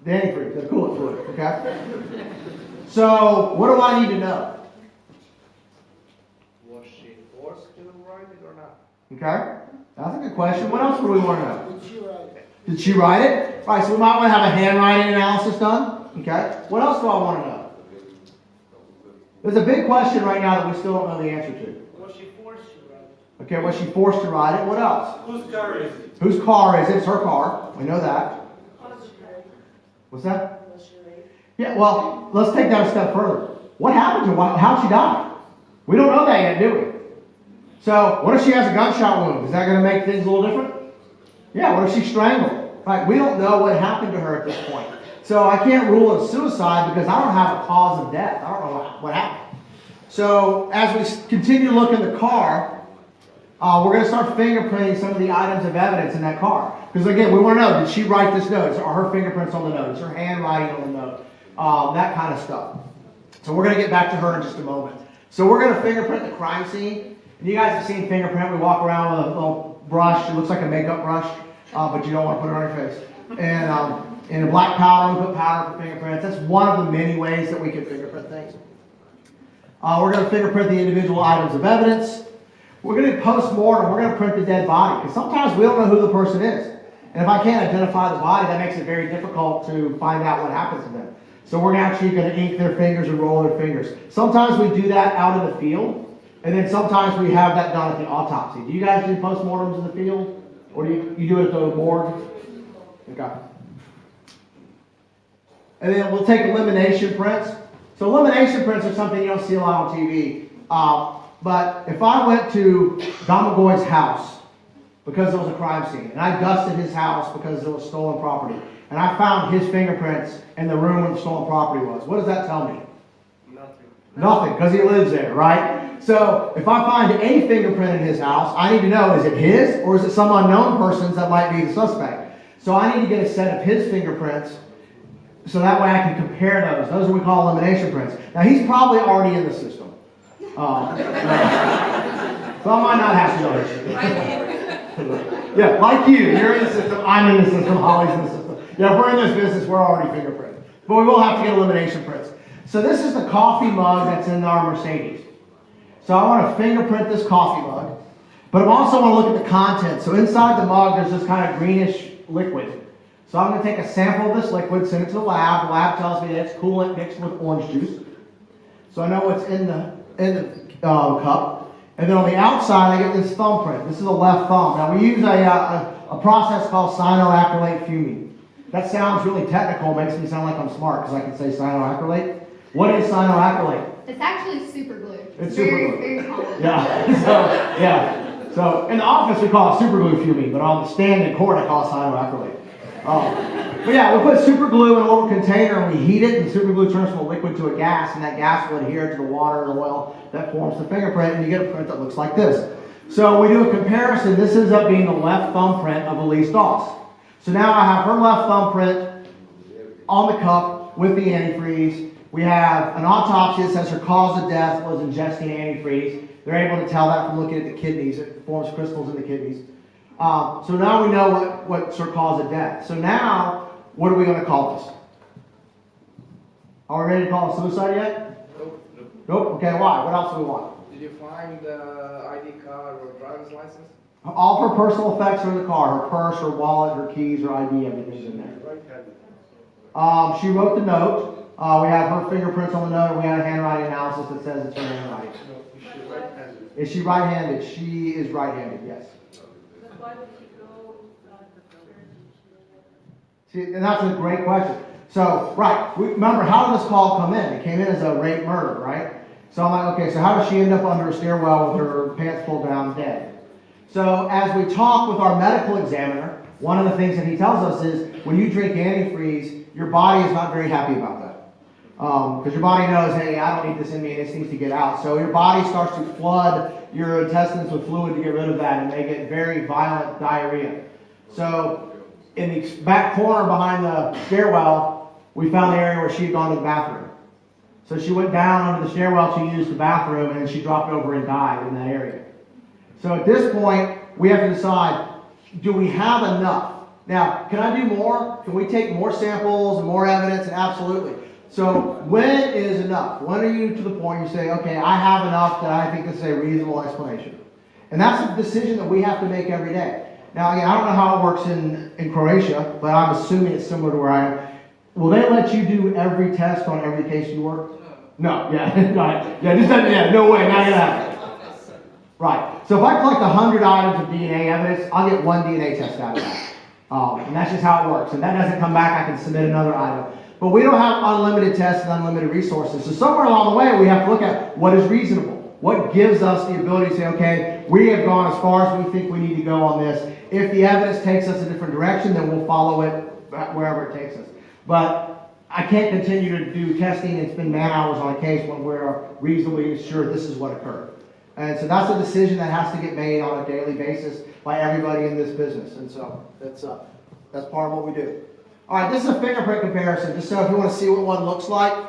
The cooling. The antifreeze, the coolant fluid, okay? So what do I need to know? Was she forced to write it or not? Okay? That's a good question. What else do we want to know? Did she write it? Did she write it? All right, so we might want to have a handwriting analysis done. Okay? What else do I want to know? There's a big question right now that we still don't know the answer to. Was she forced to write? Okay, was she forced to write it? What else? Whose car is it? Whose car is it? It's her car. We know that. What's that? Yeah, well, let's take that a step further. What happened to her? How'd she die? We don't know that yet, do we? So, what if she has a gunshot wound? Is that going to make things a little different? Yeah, what if she's strangled? Right, we don't know what happened to her at this point. So, I can't rule it suicide because I don't have a cause of death. I don't know what, what happened. So, as we continue to look in the car, uh, we're gonna start fingerprinting some of the items of evidence in that car. Because again, we wanna know, did she write this note? Are her fingerprints on the note? Is her handwriting on the note? Um, that kind of stuff. So we're gonna get back to her in just a moment. So we're gonna fingerprint the crime scene. And you guys have seen fingerprint, we walk around with a little brush, it looks like a makeup brush, uh, but you don't wanna put it on your face. And, um, in a black powder, we put powder for fingerprints. That's one of the many ways that we can fingerprint things. Uh, we're gonna fingerprint the individual items of evidence. We're gonna post-mortem, we're gonna print the dead body, because sometimes we don't know who the person is. And if I can't identify the body, that makes it very difficult to find out what happens to them. So we're actually gonna ink their fingers and roll their fingers. Sometimes we do that out in the field, and then sometimes we have that done at the autopsy. Do you guys do post-mortems in the field? Or do you, you do it at the morgue? Okay. And then we'll take elimination prints. So elimination prints are something you don't see a lot on TV. Uh, but if I went to Don McGoy's house because there was a crime scene, and I dusted his house because there was stolen property, and I found his fingerprints in the room where the stolen property was, what does that tell me? Nothing. Nothing, because he lives there, right? So if I find any fingerprint in his house, I need to know is it his or is it some unknown person's that might be the suspect? So I need to get a set of his fingerprints so that way I can compare those. Those are what we call elimination prints. Now he's probably already in the system. Um, so I might not have to go. Yeah, like you, you're in the system, I'm in the system, Holly's in the system. Yeah, if we're in this business, we're already fingerprinted. But we will have to get elimination prints. So this is the coffee mug that's in our Mercedes. So I want to fingerprint this coffee mug, but I also want to look at the content. So inside the mug, there's this kind of greenish liquid. So I'm going to take a sample of this liquid, send it to the lab. The lab tells me that it's coolant mixed with orange juice. So I know what's in the in the uh, cup. And then on the outside, I get this thumbprint. This is a left thumb. Now we use a, uh, a, a process called cyanoacrylate fuming. That sounds really technical, makes me sound like I'm smart because I can say cyanoacrylate. What is cyanoacrylate? It's actually super glue. It's very, super glue. very common. Yeah. So yeah. So in the office we call it super glue fuming, but on the stand in court I call it cyanoacrylate. Um, but yeah, we put super glue in a little container and we heat it, and super glue turns from a liquid to a gas, and that gas will adhere to the water and oil that forms the fingerprint, and you get a print that looks like this. So we do a comparison. This ends up being the left thumbprint of Elise Doss. So now I have her left thumbprint on the cup with the antifreeze. We have an autopsy that says her cause of death was ingesting antifreeze. They're able to tell that from looking at the kidneys. It forms crystals in the kidneys. Um, so now we know what, what's her cause of death. So now, what are we going to call this? Are we ready to call it suicide yet? Nope. Nope. Okay, why? What else do we want? Did you find the ID card or driver's license? All her personal effects are in the car. Her purse, her wallet, her keys, her ID, everything's in there. Um, she wrote the note. Uh, we have her fingerprints on the note, and we had a handwriting analysis that says it's her handwriting. Is she right-handed? She is right-handed, yes. See, and that's a great question. So, right, remember, how did this call come in? It came in as a rape murder, right? So I'm like, okay, so how does she end up under a stairwell with her pants pulled down dead? So as we talk with our medical examiner, one of the things that he tells us is when you drink antifreeze, your body is not very happy about that. Um, because your body knows, hey, I don't need this in me, and this needs to get out. So your body starts to flood your intestines with fluid to get rid of that, and they get very violent diarrhea. So in the back corner behind the stairwell, we found the area where she had gone to the bathroom. So she went down under the stairwell to use the bathroom, and she dropped over and died in that area. So at this point, we have to decide, do we have enough? Now, can I do more? Can we take more samples and more evidence? Absolutely. So when is enough? When are you to the point you say, okay, I have enough that I think this is a reasonable explanation? And that's a decision that we have to make every day. Now, again, I don't know how it works in, in Croatia, but I'm assuming it's similar to where I am. Will they let you do every test on every case you work? No, yeah, right. Yeah, just, yeah, no way, not gonna happen. Right. So if I collect 100 items of DNA evidence, I'll get one DNA test out of that. Um, and that's just how it works. And that doesn't come back, I can submit another item. But we don't have unlimited tests and unlimited resources. So somewhere along the way, we have to look at what is reasonable. What gives us the ability to say, okay, we have gone as far as we think we need to go on this. If the evidence takes us a different direction, then we'll follow it wherever it takes us. But I can't continue to do testing and spend man hours on a case when we're reasonably sure this is what occurred. And so that's a decision that has to get made on a daily basis by everybody in this business. And so that's, uh, that's part of what we do. All right, this is a fingerprint comparison, just so if you want to see what one looks like.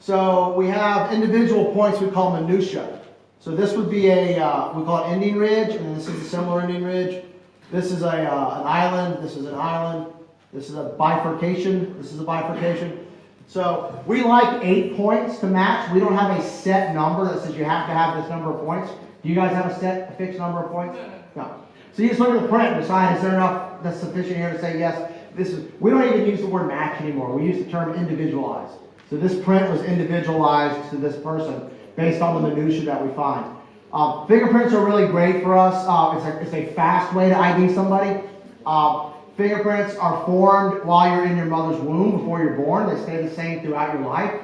So we have individual points we call minutia. So this would be a, uh, we call it ending ridge, and this is a similar ending ridge. This is a, uh, an island, this is an island, this is a bifurcation, this is a bifurcation. So we like eight points to match. We don't have a set number that says you have to have this number of points. Do you guys have a set, a fixed number of points? No. So you just look at the print and decide, is there enough that's sufficient here to say, yes, this is, we don't even use the word match anymore. We use the term individualized. So this print was individualized to this person based on the minutia that we find. Uh, fingerprints are really great for us. Uh, it's, a, it's a fast way to ID somebody. Uh, fingerprints are formed while you're in your mother's womb before you're born. They stay the same throughout your life.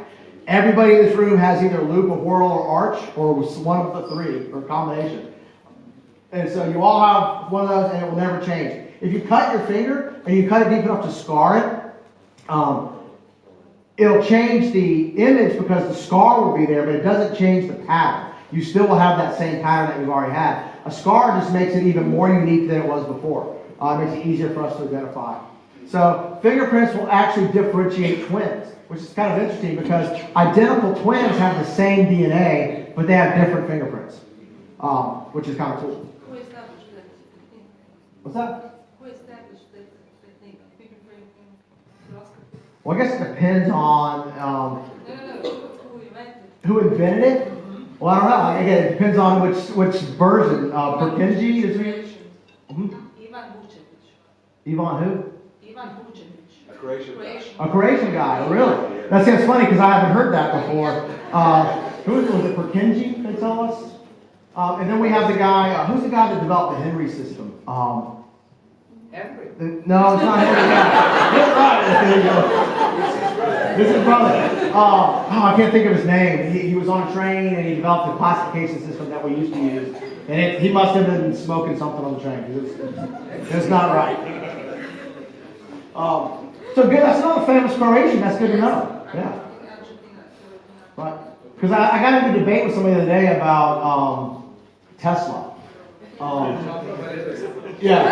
Everybody in this room has either loop, a whorl, or arch, or one of the three, or combination. And so you all have one of those, and it will never change. If you cut your finger and you cut it deep enough to scar it, um, it'll change the image because the scar will be there, but it doesn't change the pattern. You still will have that same pattern that you've already had. A scar just makes it even more unique than it was before. Uh, it makes it easier for us to identify. So fingerprints will actually differentiate twins, which is kind of interesting because identical twins have the same DNA, but they have different fingerprints, um, which is kind of cool. Who established that technique? What's that? Who established that technique, fingerprint microscopy? Well, I guess it depends on um, who invented? who invented it. Well, I don't know. Again, it depends on which which version. Uh, Purkinje is it? Mhm. Ivan Vučetić. Ivan who? Ivan Vučetić. A Croatian guy. A Croatian guy. Really? That sounds funny because I haven't heard that before. Uh, who was, was it? Purkinje? They tell us. Um, and then we have the guy. Uh, who's the guy that developed the Henry system? Um, Henry. no, it's not Henry. There you go. This is brother. Uh, oh, I can't think of his name. He, he was on a train and he developed the classification system that we used to use. And it, he must have been smoking something on the train because it's, it's not right. Um, so good. That's another famous Croatian. That's good to know. Yeah. Right. Because I, I got into a debate with somebody the other day about um, Tesla. Um, yeah.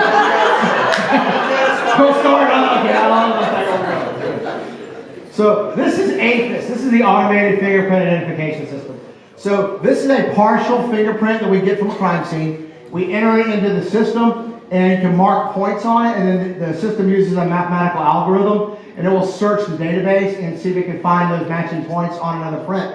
Go start on. Okay, I don't know if that will go. So this is AFIS. This is the automated fingerprint identification system. So this is a partial fingerprint that we get from a crime scene. We enter it into the system, and you can mark points on it, and then the the system uses a mathematical algorithm, and it will search the database and see if it can find those matching points on another print.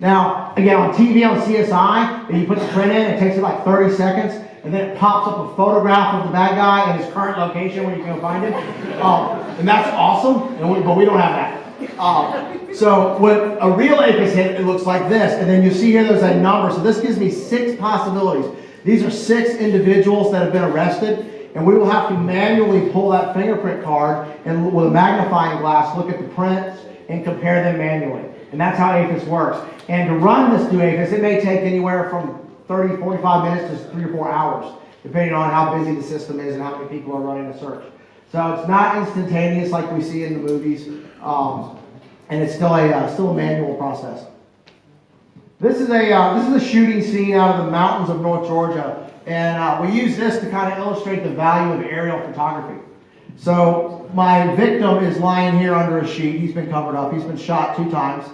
Now, again, on TV on CSI, you put the print in, it takes it like 30 seconds, and then it pops up a photograph of the bad guy and his current location where you can go find him. Um, and that's awesome, and we, but we don't have that. Um, so when a real AFIS hit, it looks like this, and then you see here there's a number. So this gives me six possibilities. These are six individuals that have been arrested, and we will have to manually pull that fingerprint card and with a magnifying glass look at the prints and compare them manually. And that's how AFIS works. And to run this through AFIS, it may take anywhere from 30, 45 minutes to three or four hours, depending on how busy the system is and how many people are running a search. So it's not instantaneous like we see in the movies, um, and it's still a uh, still a manual process. This is a uh, this is a shooting scene out of the mountains of North Georgia, and uh, we use this to kind of illustrate the value of aerial photography. So my victim is lying here under a sheet. He's been covered up. He's been shot two times.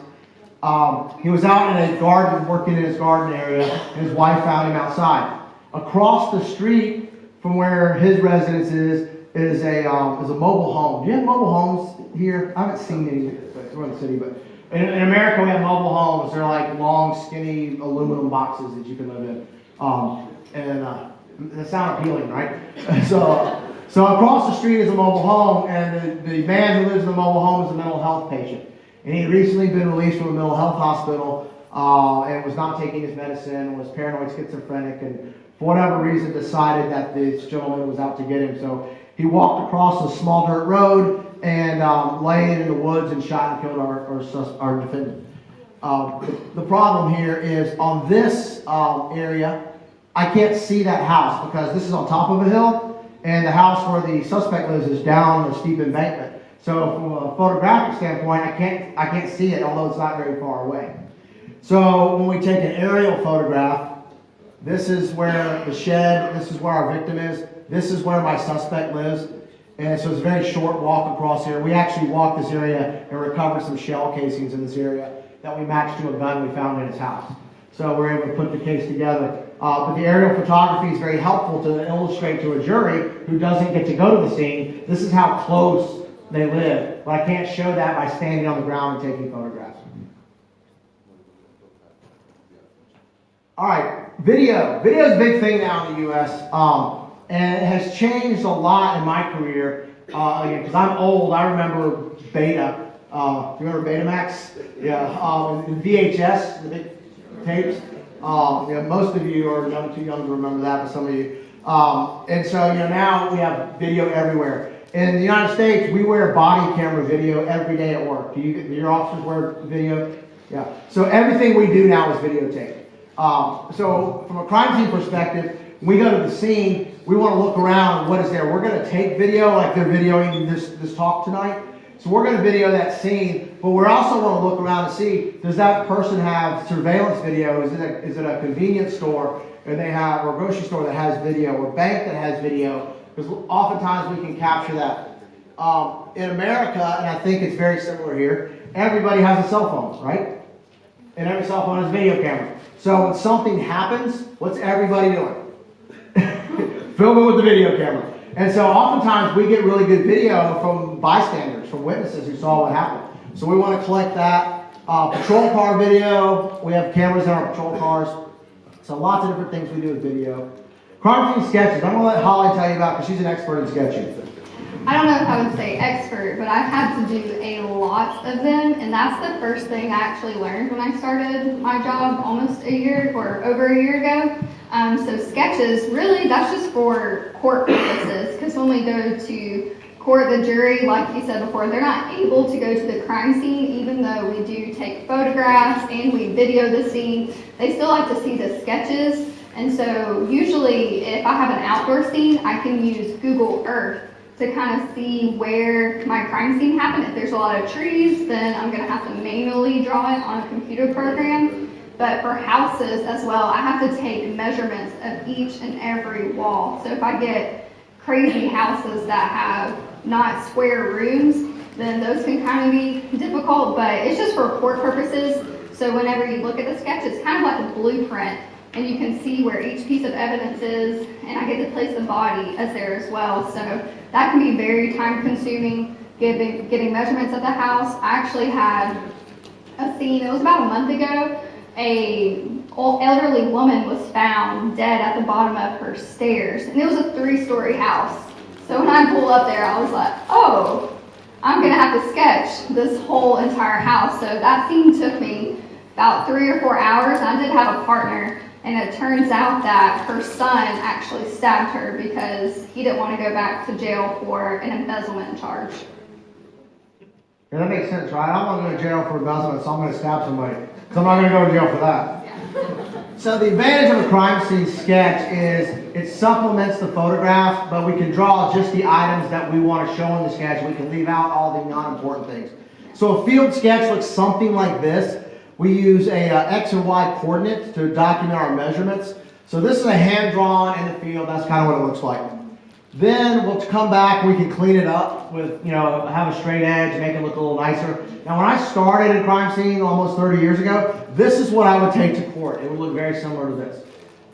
Um, he was out in a garden, working in his garden area, his wife found him outside. Across the street from where his residence is, is a, um, is a mobile home. Do you have mobile homes here? I haven't seen any, but we're in the city, but in, in America we have mobile homes. They're like long, skinny aluminum boxes that you can live in. Um, and uh, they sound appealing, right? so, so across the street is a mobile home, and the, the man who lives in the mobile home is a mental health patient. And he had recently been released from a mental health hospital uh, and was not taking his medicine, was paranoid schizophrenic, and for whatever reason decided that this gentleman was out to get him. So he walked across a small dirt road and um, in the woods and shot and killed our, our, sus- our defendant. Um, the, the problem here is on this um, area, I can't see that house because this is on top of a hill, and the house where the suspect lives is down a steep embankment. So from a photographic standpoint, I can't I can't see it, although it's not very far away. So when we take an aerial photograph, This is where the shed, this is where our victim is, this is where my suspect lives. And so it's a very short walk across here. We actually walked this area and recovered some shell casings in this area that we matched to a gun we found in his house. So we're able to put the case together. Uh, but the aerial photography is very helpful to illustrate to a jury who doesn't get to go to the scene, this is how close they live. But I can't show that by standing on the ground and taking photographs. All right, video. Video is a big thing now in the U.S. Um, and it has changed a lot in my career. Uh, again, because I'm old, I remember Beta. Uh, you remember Betamax? Yeah. Um, VHS, the big tapes. Um, you know, most of you are young, too young to remember that, but some of you. Um, and so, you know, now we have video everywhere. In the United States, we wear body camera video every day at work. Do you, do your officers wear video? Yeah. So everything we do now is videotaped. Um, so from a crime scene perspective, we go to the scene, we want to look around what is there. We're going to take video like they're videoing this, this talk tonight. So we're going to video that scene, but we're also going to look around and see, does that person have surveillance video? Is it a, is it a convenience store and they have, or a grocery store that has video, or bank that has video? Because oftentimes we can capture that. Um, in America, and I think it's very similar here, everybody has a cell phone, right? And every cell phone has a video camera. So when something happens, what's everybody doing? Film it with the video camera. And so oftentimes we get really good video from bystanders, from witnesses who saw what happened. So we want to collect that. Uh, patrol car video, we have cameras in our patrol cars. So lots of different things we do with video. Crime scene sketches, I'm going to let Holly tell you about because she's an expert in sketching. I don't know if I would say expert, but I've had to do a lot of them, and that's the first thing I actually learned when I started my job almost a year or over a year ago. Um, so sketches, really, that's just for court purposes, because when we go to court, the jury, like you said before, they're not able to go to the crime scene, even though we do take photographs and we video the scene. They still like to see the sketches, and so usually, if I have an outdoor scene, I can use Google Earth to kind of see where my crime scene happened. If there's a lot of trees, then I'm gonna have to manually draw it on a computer program. But for houses as well, I have to take measurements of each and every wall. So if I get crazy houses that have not square rooms, then those can kind of be difficult, but it's just for court purposes. So whenever you look at the sketch, it's kind of like a blueprint and you can see where each piece of evidence is, and I get to place the body as there as well. So that can be very time consuming, getting, getting measurements of the house. I actually had a scene, it was about a month ago, a elderly woman was found dead at the bottom of her stairs, and it was a three-story house. So when I pulled up there, I was like, oh, I'm gonna have to sketch this whole entire house. So that scene took me about three or four hours. I did have a partner and it turns out that her son actually stabbed her because he didn't want to go back to jail for an embezzlement charge. Yeah, that makes sense, right? I'm not going to jail for embezzlement, so I'm going to stab somebody. So I'm not going to go to jail for that. So the advantage of a crime scene sketch is it supplements the photograph, but we can draw just the items that we want to show in the sketch. We can leave out all the non-important things. So a field sketch looks something like this. We use a uh, X and Y coordinates to document our measurements. So this is a hand drawn in the field. That's kind of what it looks like. Then we'll come back, we can clean it up with, you know, have a straight edge, make it look a little nicer. Now when I started in crime scene almost 30 years ago, this is what I would take to court. It would look very similar to this.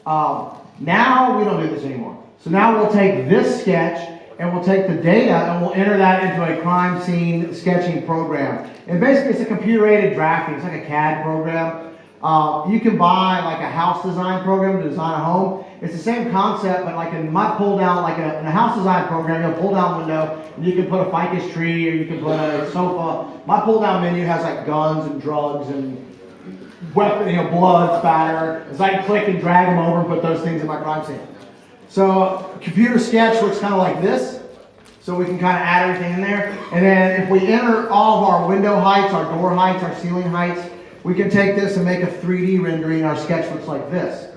Um, now we don't do this anymore. So now we'll take this sketch and we'll take the data and we'll enter that into a crime scene sketching program. And basically it's a computer aided drafting, it's like a CAD program. Uh, you can buy like a house design program to design a home. It's the same concept, but like in my pull down, like a, in a house design program, you'll pull down window and you can put a ficus tree or you can put a sofa. My pull down menu has like guns and drugs and weapon, you know, blood spatter. So I can click and drag them over and put those things in my crime scene. So computer sketch looks kind of like this. So we can kind of add everything in there. And then if we enter all of our window heights, our door heights, our ceiling heights, we can take this and make a 3D rendering. Our sketch looks like this.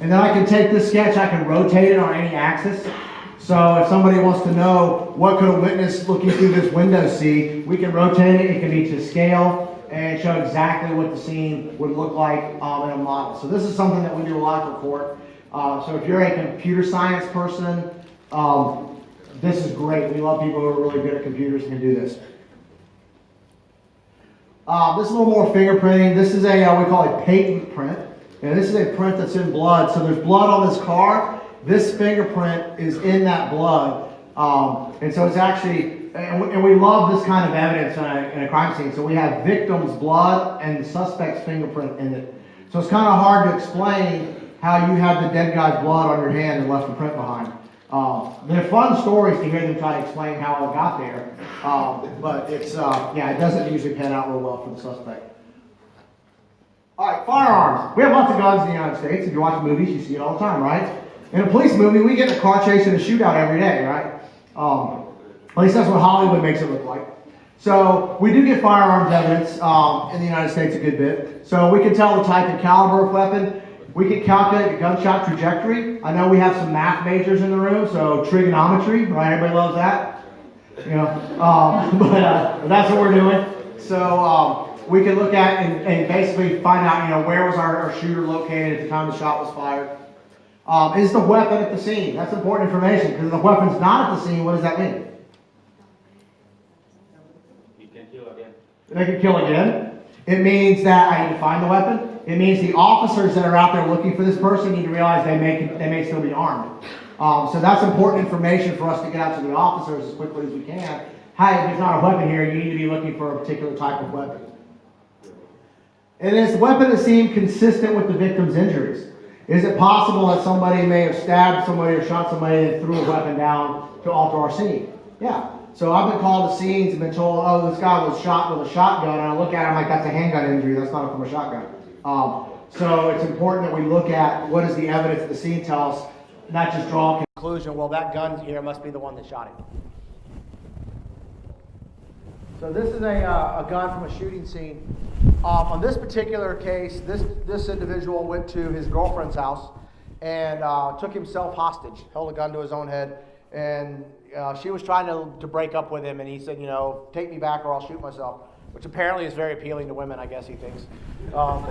And then I can take this sketch, I can rotate it on any axis. So if somebody wants to know what could a witness looking through this window see, we can rotate it. It can be to scale. and show exactly what the scene would look like um, in a model. So this is something that we do a lot for court. Uh, so if you're a computer science person, um, this is great. We love people who are really good at computers and can do this. Uh, this is a little more fingerprinting. This is a, uh, we call it patent print. And this is a print that's in blood. So there's blood on this car. This fingerprint is in that blood. Um, and so it's actually, and we, and we love this kind of evidence in a, in a crime scene. So we have victim's blood and the suspect's fingerprint in it. So it's kind of hard to explain how you have the dead guy's blood on your hand and left a print behind. Um, they're fun stories to hear them try to explain how it got there. Um, but it's, uh, yeah, it doesn't usually pan out real well for the suspect. All right, firearms. We have lots of guns in the United States. If you watch movies, you see it all the time, right? In a police movie, we get a car chase and a shootout every day, right? Um, at least that's what Hollywood makes it look like. So we do get firearms evidence um, in the United States a good bit. So we can tell the type and caliber of weapon. We can calculate the gunshot trajectory. I know we have some math majors in the room, so trigonometry, right? Everybody loves that. You know, um, but uh, that's what we're doing. So um, we can look at and, and basically find out, you know, where was our, our shooter located at the time the shot was fired. Um, is the weapon at the scene? That's important information because if the weapon's not at the scene, what does that mean? You can kill again. They can kill again. It means that I need to find the weapon. It means the officers that are out there looking for this person need to realize they may, they may still be armed. Um, so that's important information for us to get out to the officers as quickly as we can. Hey, if there's not a weapon here, you need to be looking for a particular type of weapon. And is the weapon at the scene consistent with the victim's injuries? Is it possible that somebody may have stabbed somebody or shot somebody and threw a weapon down to alter our scene? Yeah. So I've been called to scenes and been told, oh, this guy was shot with a shotgun, and I look at him like that's a handgun injury. That's not from a shotgun. Um, so it's important that we look at what does the evidence the scene tell us, not just draw a conclusion. Well, that gun here must be the one that shot him. So this is a, uh, a gun from a shooting scene. Um, on this particular case, this, this individual went to his girlfriend's house and uh, took himself hostage, held a gun to his own head, and uh, she was trying to, to break up with him, and he said, you know, take me back or I'll shoot myself, which apparently is very appealing to women, I guess he thinks. Um,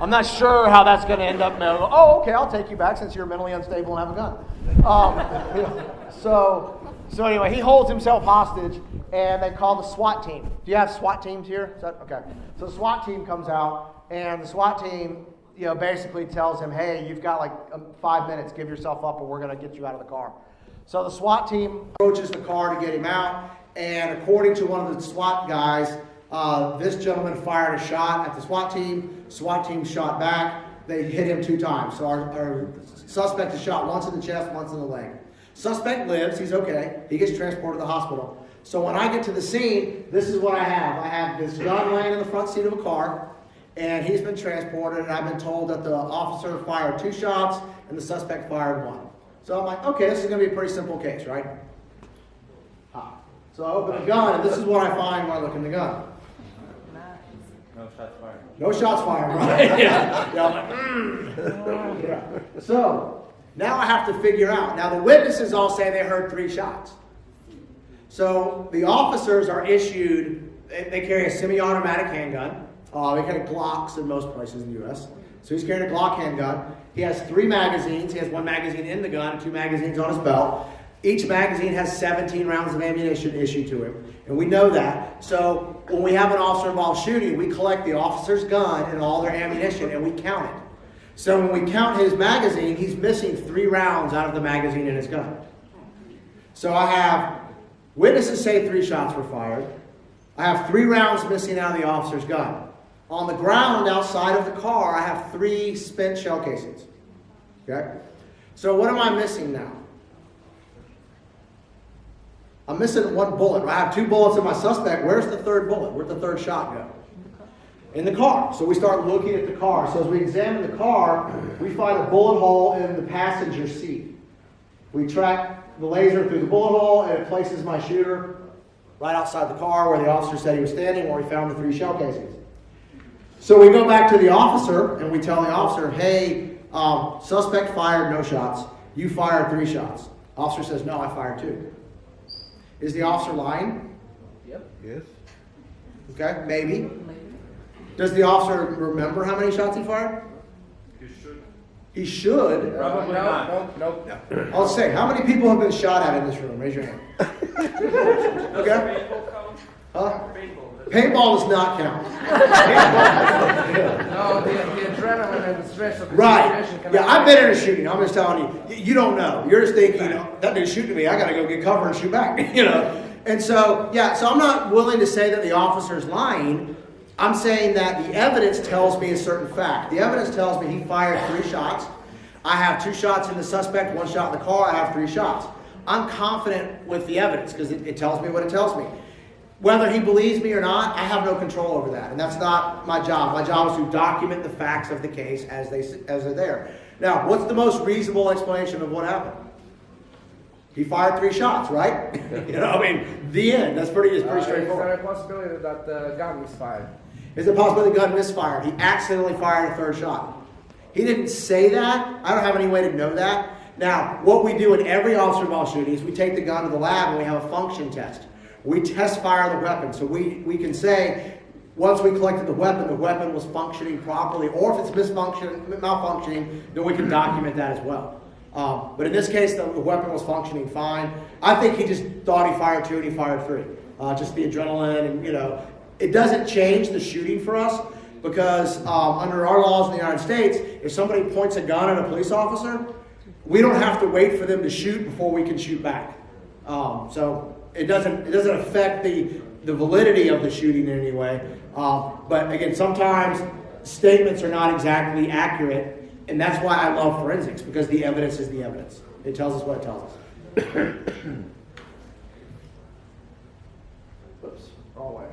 I'm not sure how that's going to end up. Now, oh, okay, I'll take you back since you're mentally unstable and have a gun. Um, so, so anyway, he holds himself hostage, and they call the SWAT team. Do you have SWAT teams here? That, okay. So the SWAT team comes out, and the SWAT team, you know, basically tells him, "Hey, you've got like um, five minutes. Give yourself up, or we're going to get you out of the car." So the SWAT team approaches the car to get him out, and according to one of the SWAT guys, uh, this gentleman fired a shot at the SWAT team. SWAT team shot back. They hit him two times. So our, our suspect is shot once in the chest, once in the leg. Suspect lives. He's okay. He gets transported to the hospital. So when I get to the scene, this is what I have. I have this gun laying in the front seat of a car, and he's been transported, and I've been told that the officer fired two shots and the suspect fired one. So I'm like, okay, this is going to be a pretty simple case, right? So I open the gun, and this is what I find when I look in the gun. No shots fired. No shots fired, right? yeah. yeah. I'm like, "Mm." Yeah. So now I have to figure out. Now the witnesses all say they heard three shots. So the officers are issued. They, they carry a semi-automatic handgun. Uh, they carry Glocks in most places in the U.S. So he's carrying a Glock handgun. He has three magazines. He has one magazine in the gun two magazines on his belt. Each magazine has 17 rounds of ammunition issued to him. And we know that. So when we have an officer involved shooting, we collect the officer's gun and all their ammunition and we count it. So when we count his magazine, he's missing three rounds out of the magazine in his gun. So I have witnesses say three shots were fired. I have three rounds missing out of the officer's gun. On the ground outside of the car, I have three spent shell casings. Okay? So what am I missing now? I'm missing one bullet. I have two bullets in my suspect. Where's the third bullet? Where'd the third shot go? In the car. So we start looking at the car. So as we examine the car, we find a bullet hole in the passenger seat. We track the laser through the bullet hole and it places my shooter right outside the car where the officer said he was standing, where he found the three shell casings. So we go back to the officer and we tell the officer, hey, um, suspect fired no shots. You fired three shots. Officer says, no, I fired two. Is the officer lying? Yep. Yes. Okay, maybe. Does the officer remember how many shots he fired? He should. He should. Probably no, not. No, no. I'll say, how many people have been shot at in this room? Raise your hand. Okay? Huh? Paintball does not count. No, the, the adrenaline and the stress of the Right. situation can Yeah, I've been in a shooting. I'm just telling you. You, you don't know. You're just thinking, you know, that dude's shooting me. I got to go get cover and shoot back. You know. And so, yeah. So I'm not willing to say that the officer's lying. I'm saying that the evidence tells me a certain fact. The evidence tells me he fired three shots. I have two shots in the suspect, one shot in the car. I have three shots. I'm confident with the evidence because it, it tells me what it tells me. Whether he believes me or not, I have no control over that, and that's not my job. My job is to document the facts of the case as they as they're there. Now, what's the most reasonable explanation of what happened? He fired three shots, right? you know, I mean, the end. That's pretty. It's Uh, pretty Is there straightforward. a possibility that the gun was fired? Is it possible the gun misfired? He accidentally fired a third shot. He didn't say that. I don't have any way to know that. Now, what we do in every officer involved shooting is we take the gun to the lab and we have a function test. We test fire the weapon. So we, we can say, once we collected the weapon, the weapon was functioning properly, or if it's malfunctioning, then we can document that as well. Um, but in this case, the, the weapon was functioning fine. I think he just thought he fired two and he fired three. Uh, just the adrenaline and, you know, it doesn't change the shooting for us because um, under our laws in the United States, if somebody points a gun at a police officer, we don't have to wait for them to shoot before we can shoot back. Um, so it doesn't it doesn't affect the the validity of the shooting in any way. Um, but again, sometimes statements are not exactly accurate, and that's why I love forensics because the evidence is the evidence. It tells us what it tells us. Whoops. Wrong way.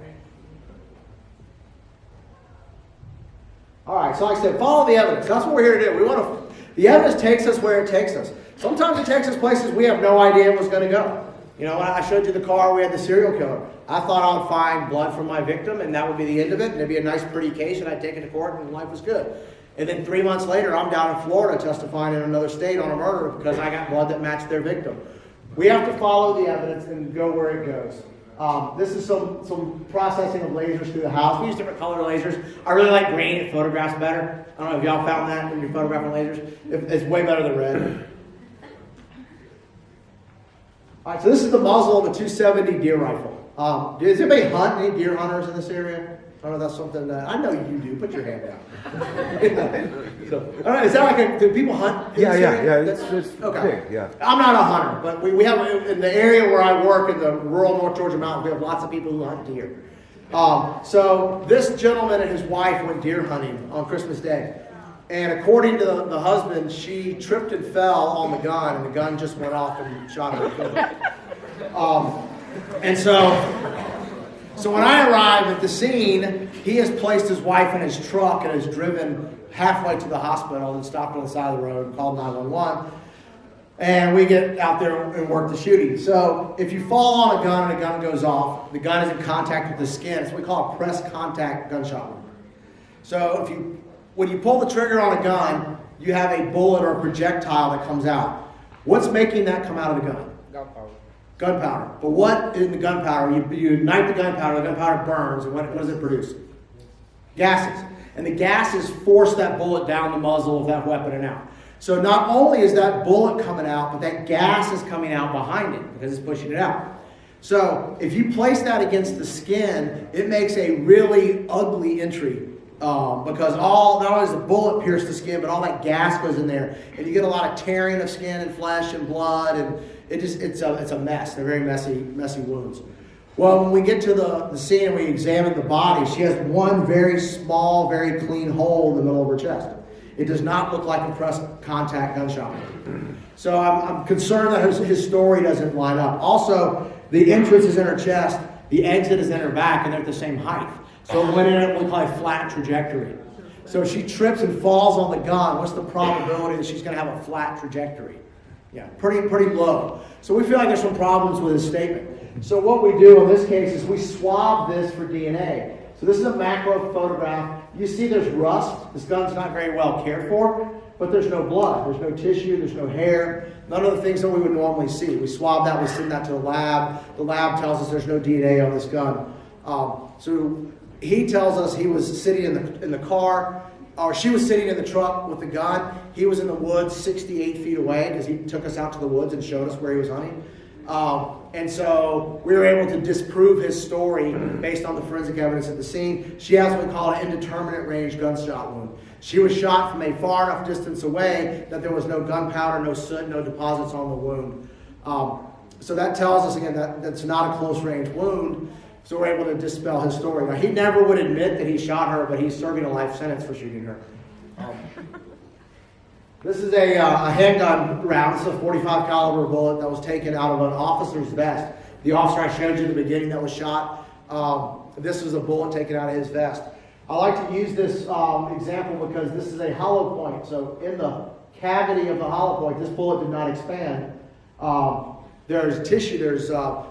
All right, so like I said, follow the evidence. That's what we're here to do. We want to. The evidence takes us where it takes us. Sometimes it takes us places we have no idea it was going to go. You know, when I showed you the car, we had the serial killer. I thought I would find blood from my victim, and that would be the end of it, and it'd be a nice, pretty case, and I'd take it to court, and life was good. And then three months later, I'm down in Florida testifying in another state on a murder because I got blood that matched their victim. We have to follow the evidence and go where it goes. Um, this is some, some processing of lasers through the house. We use different color lasers. I really like green. It photographs better. I don't know if y'all found that when you're photographing lasers. It's way better than red. All right, so this is the muzzle of a 270 deer rifle. Um, does anybody hunt? Any deer hunters in this area? I don't know. That's something that I know you do. Put your hand down. so, all right, is that like a, do people hunt? Yeah, yeah, area? yeah. It's, it's okay. Big, yeah. I'm not a hunter, but we, we have in the area where I work in the rural North Georgia mountains, we have lots of people who hunt deer. Um, so this gentleman and his wife went deer hunting on Christmas Day. And according to the, the husband, she tripped and fell on the gun, and the gun just went off and shot her. and. Um, and so, so when I arrive at the scene, he has placed his wife in his truck and has driven halfway to the hospital and stopped on the side of the road and called 911. And we get out there and work the shooting. So if you fall on a gun and a gun goes off, the gun is in contact with the skin. It's what we call a press contact gunshot wound. So if you, when you pull the trigger on a gun, you have a bullet or a projectile that comes out. What's making that come out of the gun? Gunpowder. Gunpowder. But what in the gunpowder? You, you ignite the gunpowder, the gunpowder burns, and what, what does it produce? Gases. And the gases force that bullet down the muzzle of that weapon and out. So not only is that bullet coming out, but that gas is coming out behind it because it's pushing it out. So if you place that against the skin, it makes a really ugly entry um, because all not only does the bullet pierce the skin, but all that gas goes in there, and you get a lot of tearing of skin and flesh and blood, and it just it's a it's a mess. They're very messy messy wounds. Well, when we get to the, the scene and we examine the body, she has one very small, very clean hole in the middle of her chest. It does not look like a press contact gunshot. So I'm, I'm concerned that his, his story doesn't line up. Also, the entrance is in her chest, the exit is in her back, and they're at the same height. So it went in we call a flat trajectory. So she trips and falls on the gun, what's the probability that she's going to have a flat trajectory? Yeah, pretty pretty low. So we feel like there's some problems with this statement. So what we do in this case is we swab this for DNA. So this is a macro photograph. You see there's rust. This gun's not very well cared for, but there's no blood. There's no tissue. There's no hair. None of the things that we would normally see. We swab that. We send that to the lab. The lab tells us there's no DNA on this gun. Um, so he tells us he was sitting in the, in the car, or she was sitting in the truck with the gun. He was in the woods 68 feet away because he took us out to the woods and showed us where he was hunting. Um, and so we were able to disprove his story based on the forensic evidence at the scene. She has what we call an indeterminate range gunshot wound. She was shot from a far enough distance away that there was no gunpowder, no soot, no deposits on the wound. Um, so that tells us again that that's not a close range wound. So we're able to dispel his story. Now he never would admit that he shot her, but he's serving a life sentence for shooting her. Um, this is a, uh, a handgun round. Is a 45 caliber bullet that was taken out of an officer's vest. The officer I showed you in the beginning that was shot. Um, this was a bullet taken out of his vest. I like to use this um, example because this is a hollow point. So in the cavity of the hollow point, this bullet did not expand. Um, there's tissue, there's a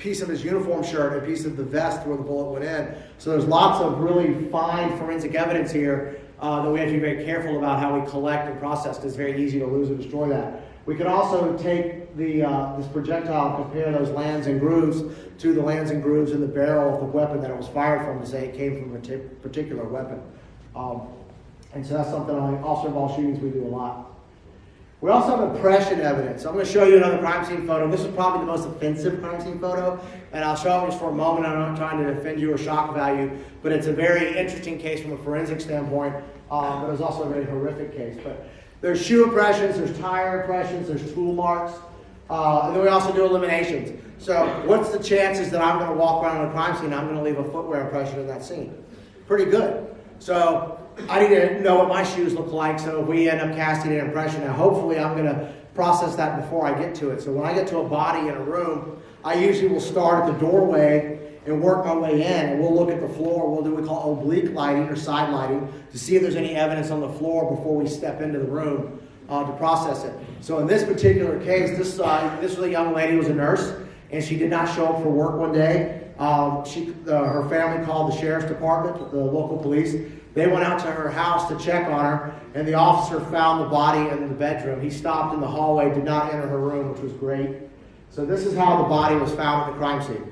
piece of his uniform shirt, a piece of the vest where the bullet went in. So there's lots of really fine forensic evidence here uh, that we have to be very careful about how we collect and process because it's very easy to lose or destroy that. We can also take the, uh, this projectile, compare those lands and grooves to the lands and grooves in the barrel of the weapon that it was fired from to say it came from a particular weapon. Um, and so that's something on officer involved shootings we do a lot. We also have impression evidence. I'm going to show you another crime scene photo. This is probably the most offensive crime scene photo, and I'll show it just for a moment. I'm not trying to offend you or shock value, but it's a very interesting case from a forensic standpoint, um, but it's also a very horrific case. But there's shoe impressions, there's tire impressions, there's tool marks, uh, and then we also do eliminations. So what's the chances that I'm going to walk around a crime scene I'm going to leave a footwear impression in that scene? Pretty good. So I need to know what my shoes look like so if we end up casting an impression, now hopefully I'm going to process that before I get to it. So when I get to a body in a room, I usually will start at the doorway and work my way in. And we'll look at the floor. We'll do what we call oblique lighting or side lighting to see if there's any evidence on the floor before we step into the room uh, to process it. So in this particular case, this, uh, this was a young lady who was a nurse, and she did not show up for work one day. Um, she, uh, her family called the sheriff's department, the local police. They went out to her house to check on her, and the officer found the body in the bedroom. He stopped in the hallway, did not enter her room, which was great. So this is how the body was found at the crime scene.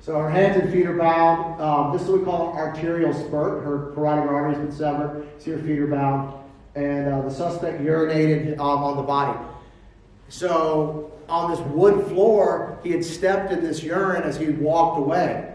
So her hands and feet are bound. Um, this is what we call arterial spurt. Her carotid artery's been severed. See her feet are bound. And uh, the suspect urinated um, on the body. So on this wood floor, he had stepped in this urine as he walked away.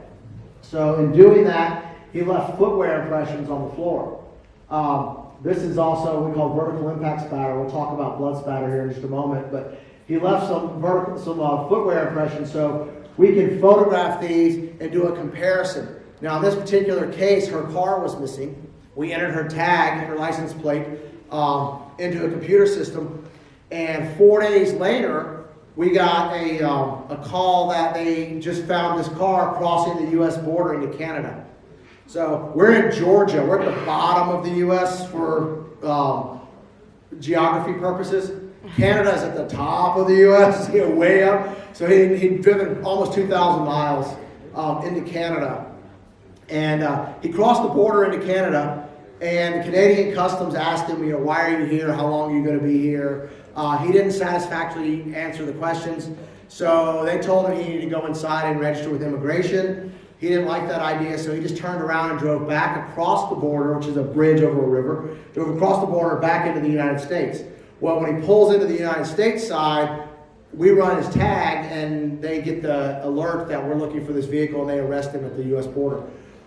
So in doing that, he left footwear impressions on the floor. Um, this is also we call vertical impact spatter. We'll talk about blood spatter here in just a moment, but he left some vertical, some uh, footwear impressions, so we can photograph these and do a comparison. Now, in this particular case, her car was missing. We entered her tag, her license plate, um, into a computer system, and four days later, we got a, um, a call that they just found this car crossing the U.S. border into Canada. So we're in Georgia. We're at the bottom of the U.S. for um, geography purposes. Canada is at the top of the U.S., you know, way up. So he, he'd driven almost 2,000 miles um, into Canada. And uh, he crossed the border into Canada, and the Canadian Customs asked him, you know, why are you here? How long are you going to be here? Uh, he didn't satisfactorily answer the questions. So they told him he needed to go inside and register with immigration. He didn't like that idea, so he just turned around and drove back across the border, which is a bridge over a river, drove across the border back into the United States. Well, when he pulls into the United States side, we run his tag and they get the alert that we're looking for this vehicle and they arrest him at the U.S. border.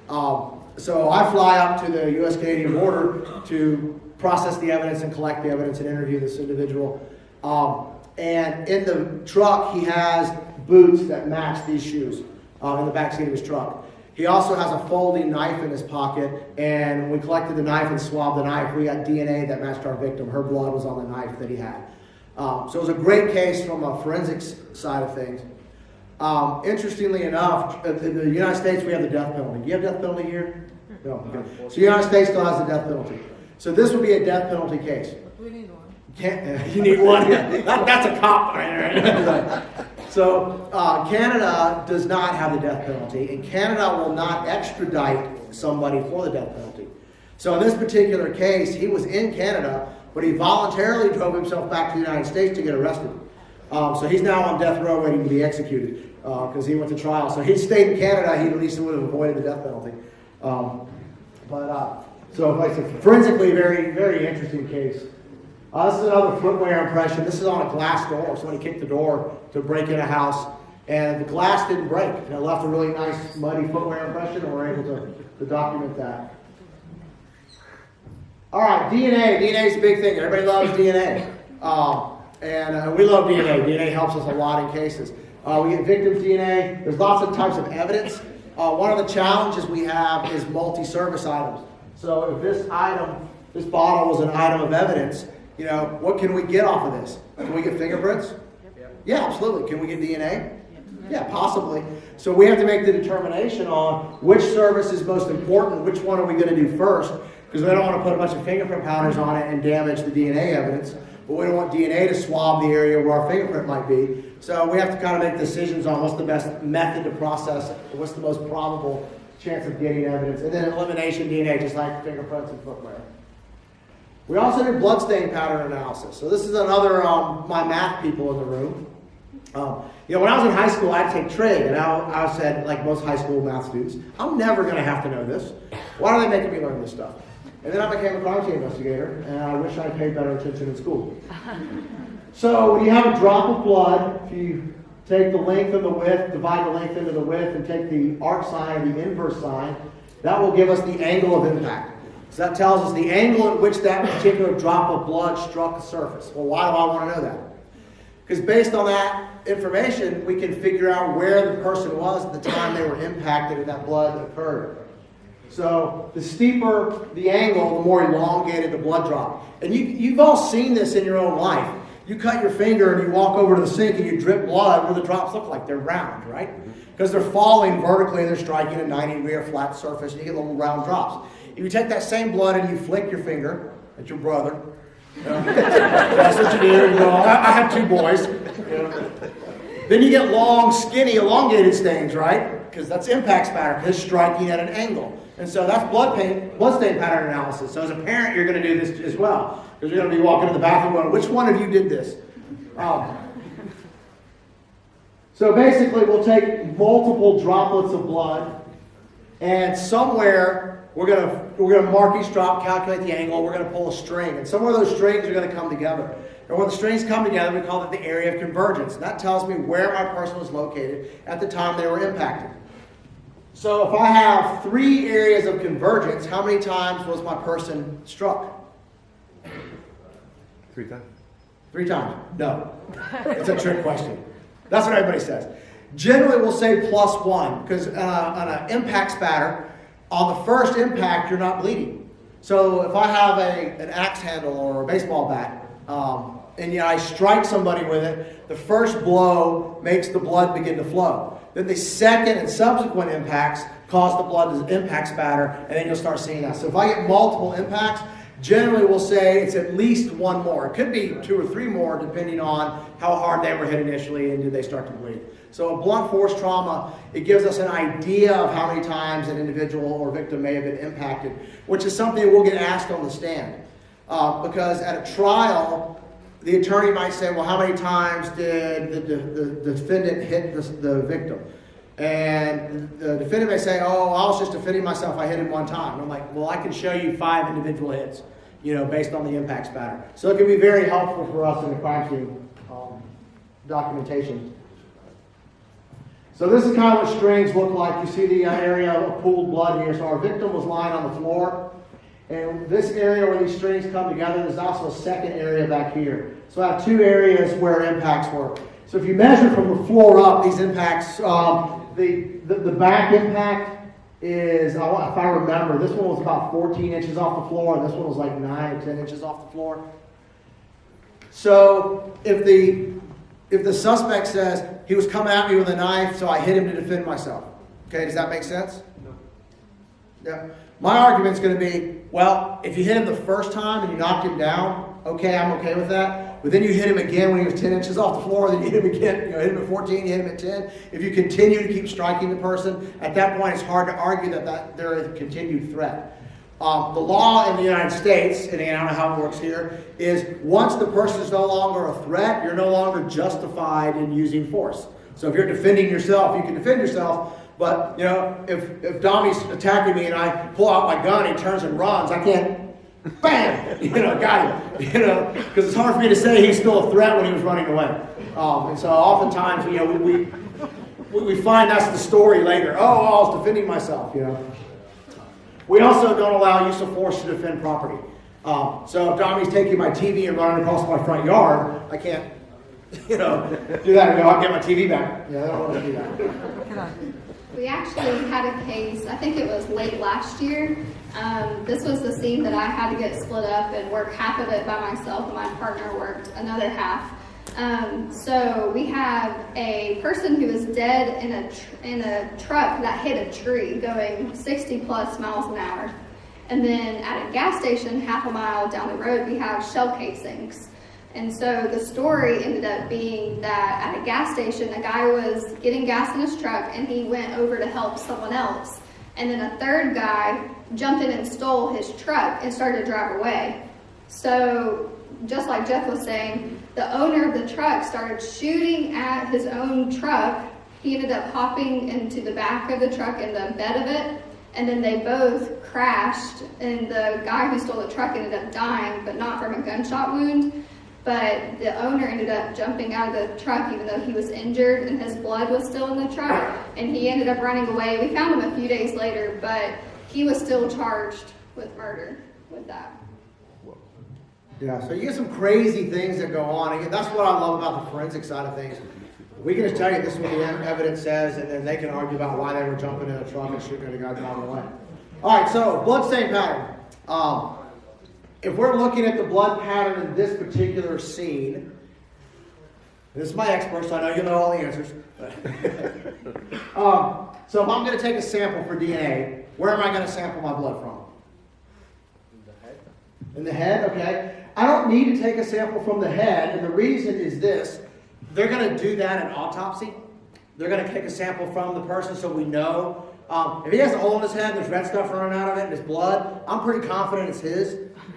Um, so I fly up to the U.S. Canadian border to process the evidence and collect the evidence and interview this individual. Um, and in the truck, he has boots that match these shoes uh, in the back seat of his truck. He also has a folding knife in his pocket, and we collected the knife and swabbed the knife, we got DNA that matched our victim. Her blood was on the knife that he had. Um, so it was a great case from a forensics side of things. Um, interestingly enough, uh, in the United States, we have the death penalty. Do you have death penalty here? No. Okay. So the United States still has the death penalty. So this would be a death penalty case. We need one. Can't, you need one. That- that's a cop right there. so uh, Canada does not have the death penalty, and Canada will not extradite somebody for the death penalty. So in this particular case, he was in Canada, but he voluntarily drove himself back to the United States to get arrested. Um, so he's now on death row waiting to be executed because he went to trial. So he stayed in Canada, he at least would have avoided the death penalty. Um, but uh, so, like I said, forensically, very, very interesting case. Uh, this is another footwear impression. This is on a glass door. Somebody kicked the door to break in a house, and the glass didn't break. And it left a really nice muddy footwear impression, and we're able to, to document that. All right, DNA. DNA is a big thing. Everybody loves DNA. Um, and uh, we love DNA. DNA helps us a lot in cases. Uh, we get victims' DNA. There's lots of types of evidence. Uh, one of the challenges we have is multi-surface items. So if this item, this bottle was an item of evidence, you know, what can we get off of this? Can we get fingerprints? Yeah, absolutely. Can we get DNA? Yeah, possibly. So we have to make the determination on which surface is most important, which one are we going to do first, because we don't want to put a bunch of fingerprint powders on it and damage the DNA evidence, but we don't want DNA to swab the area where our fingerprint might be. So we have to kind of make decisions on what's the best method to process, what's the most probable chance of getting evidence, and then elimination DNA, just like fingerprints and footwear. We also do bloodstain pattern analysis. So this is another um, my math people in the room. Um, you know, when I was in high school, I'd take trig, and I, I said, like most high school math students, I'm never going to have to know this. Why are they making me learn this stuff? And then I became a crime scene investigator, and I wish I paid better attention in school. So when you have a drop of blood, if you take the length and the width, divide the length into the width, and take the arc sine or the inverse sine, that will give us the angle of impact. So that tells us the angle at which that particular drop of blood struck the surface. Well, why do I want to know that? Because based on that information, we can figure out where the person was at the time they were impacted and that blood occurred. So the steeper the angle, the more elongated the blood drop. And you, you've all seen this in your own life. You cut your finger and you walk over to the sink and you drip blood where the drops look like they're round, right? Because they're falling vertically and they're striking a 90 degree or flat surface and you get little round drops. If you take that same blood and you flick your finger at your brother, you know, that's what you do. You know, I, I have two boys. You know. Then you get long, skinny, elongated stains, right? Because that's impact spatter, because striking at an angle. And so that's blood pain, blood stain pattern analysis. So as a parent, you're going to do this as well. Because you're going to be walking to the bathroom going, which one of you did this? Um, so basically, we'll take multiple droplets of blood, and somewhere we're going to we're going to mark each drop, calculate the angle. We're going to pull a string, and somewhere those strings are going to come together. And when the strings come together, we call it the area of convergence. And that tells me where my person was located at the time they were impacted. So if I have three areas of convergence, how many times was my person struck? Three times. Three times. No. It's a trick question. That's what everybody says. Generally, we'll say plus one because uh, on an impact spatter, on the first impact, you're not bleeding. So if I have a, an axe handle or a baseball bat, um, and know, I strike somebody with it, the first blow makes the blood begin to flow. Then the second and subsequent impacts cause the blood to impact spatter, and then you'll start seeing that. So if I get multiple impacts, generally we'll say it's at least one more. It could be two or three more depending on how hard they were hit initially and did they start to bleed. So a blunt force trauma, it gives us an idea of how many times an individual or victim may have been impacted, which is something we'll get asked on the stand. Uh, because at a trial, the attorney might say, well, how many times did the, the, the defendant hit the, the victim? And the defendant may say, oh, I was just defending myself, I hit him one time. And I'm like, well, I can show you five individual hits, you know, based on the impact pattern. So it can be very helpful for us in the crime scene um, documentation. So this is kind of what strings look like. You see the uh, area of pooled blood here. So our victim was lying on the floor. And this area where these strings come together, there's also a second area back here. So I have two areas where impacts were. So if you measure from the floor up, these impacts, um, the, the, the back impact is, if I remember, this one was about 14 inches off the floor, and this one was like 9 or 10 inches off the floor. So if the, if the suspect says, he was coming at me with a knife, so I hit him to defend myself. Okay, does that make sense? No. Yeah. My argument's going to be, well, if you hit him the first time and you knocked him down, okay, I'm okay with that. But then you hit him again when he was 10 inches off the floor, then you hit him again, you know, hit him at 14, you hit him at 10. If you continue to keep striking the person, at that point it's hard to argue that, that there is a continued threat. Um, the law in the United States, and I don't know how it works here, is once the person is no longer a threat, you're no longer justified in using force. So if you're defending yourself, you can defend yourself, But, you know, if, if Dommy's attacking me and I pull out my gun, he turns and runs, I can't, bam, you know, got him, you know, because it's hard for me to say he's still a threat when he was running away. Um, and so oftentimes, you know, we, we, we find that's the story later. Oh, I was defending myself, you know. We also don't allow use of force to defend property. Um, so if Dommy's taking my TV and running across my front yard, I can't, you know, do that and go, I'll get my TV back. Yeah, I don't want to do that. We actually had a case, I think it was late last year. Um, this was the scene that I had to get split up and work half of it by myself and my partner worked another half. Um, so we have a person who is dead in a, in a truck that hit a tree going 60 plus miles an hour. And then at a gas station half a mile down the road, we have shell casings. And so the story ended up being that at a gas station, a guy was getting gas in his truck and he went over to help someone else. And then a third guy jumped in and stole his truck and started to drive away. So just like Jeff was saying, the owner of the truck started shooting at his own truck. He ended up hopping into the back of the truck in the bed of it, and then they both crashed. And the guy who stole the truck ended up dying, but not from a gunshot wound. But the owner ended up jumping out of the truck even though he was injured and his blood was still in the truck. And he ended up running away. We found him a few days later, but he was still charged with murder with that. Yeah, so you get some crazy things that go on. Again, that's what I love about the forensic side of things. We can just tell you this is what the evidence says, and then they can argue about why they were jumping in a truck and shooting at a guy driving away. All right, so blood stain pattern. Um, if we're looking at the blood pattern in this particular scene, this is my expert, so I know you know all the answers. um, so if I'm going to take a sample for DNA, where am I going to sample my blood from? In the head. In the head, okay. I don't need to take a sample from the head, and the reason is this. They're going to do that in autopsy. They're going to take a sample from the person so we know. Um, if he has a hole in his head and there's red stuff running out of it and it's blood, I'm pretty confident it's his.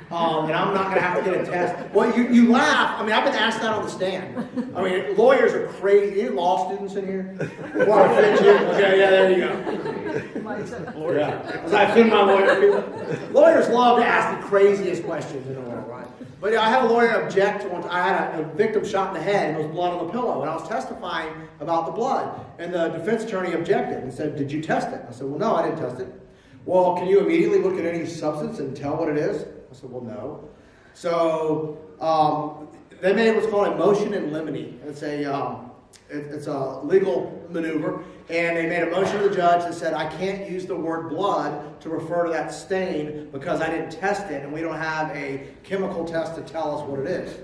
Um, and I'm not going to have to get a test. Well, you, you laugh. I mean, I've been asked that on the stand. I mean, lawyers are crazy. Any law students in here? Want to offend you? Okay, yeah, there you go. Yeah. As I offend my lawyer people. Lawyers love to ask the craziest questions in the world, right? But I had a lawyer object. I had a, a victim shot in the head and there was blood on the pillow, and I was testifying about the blood. And the defense attorney objected and said, "Did you test it?" I said, "Well, no, I didn't test it." Well, can you immediately look at any substance and tell what it is? I said, "Well, no." So um, they made what's called a motion in limine. It's a um, it, it's a legal maneuver, and they made a motion to the judge that said, I can't use the word blood to refer to that stain because I didn't test it, and we don't have a chemical test to tell us what it is.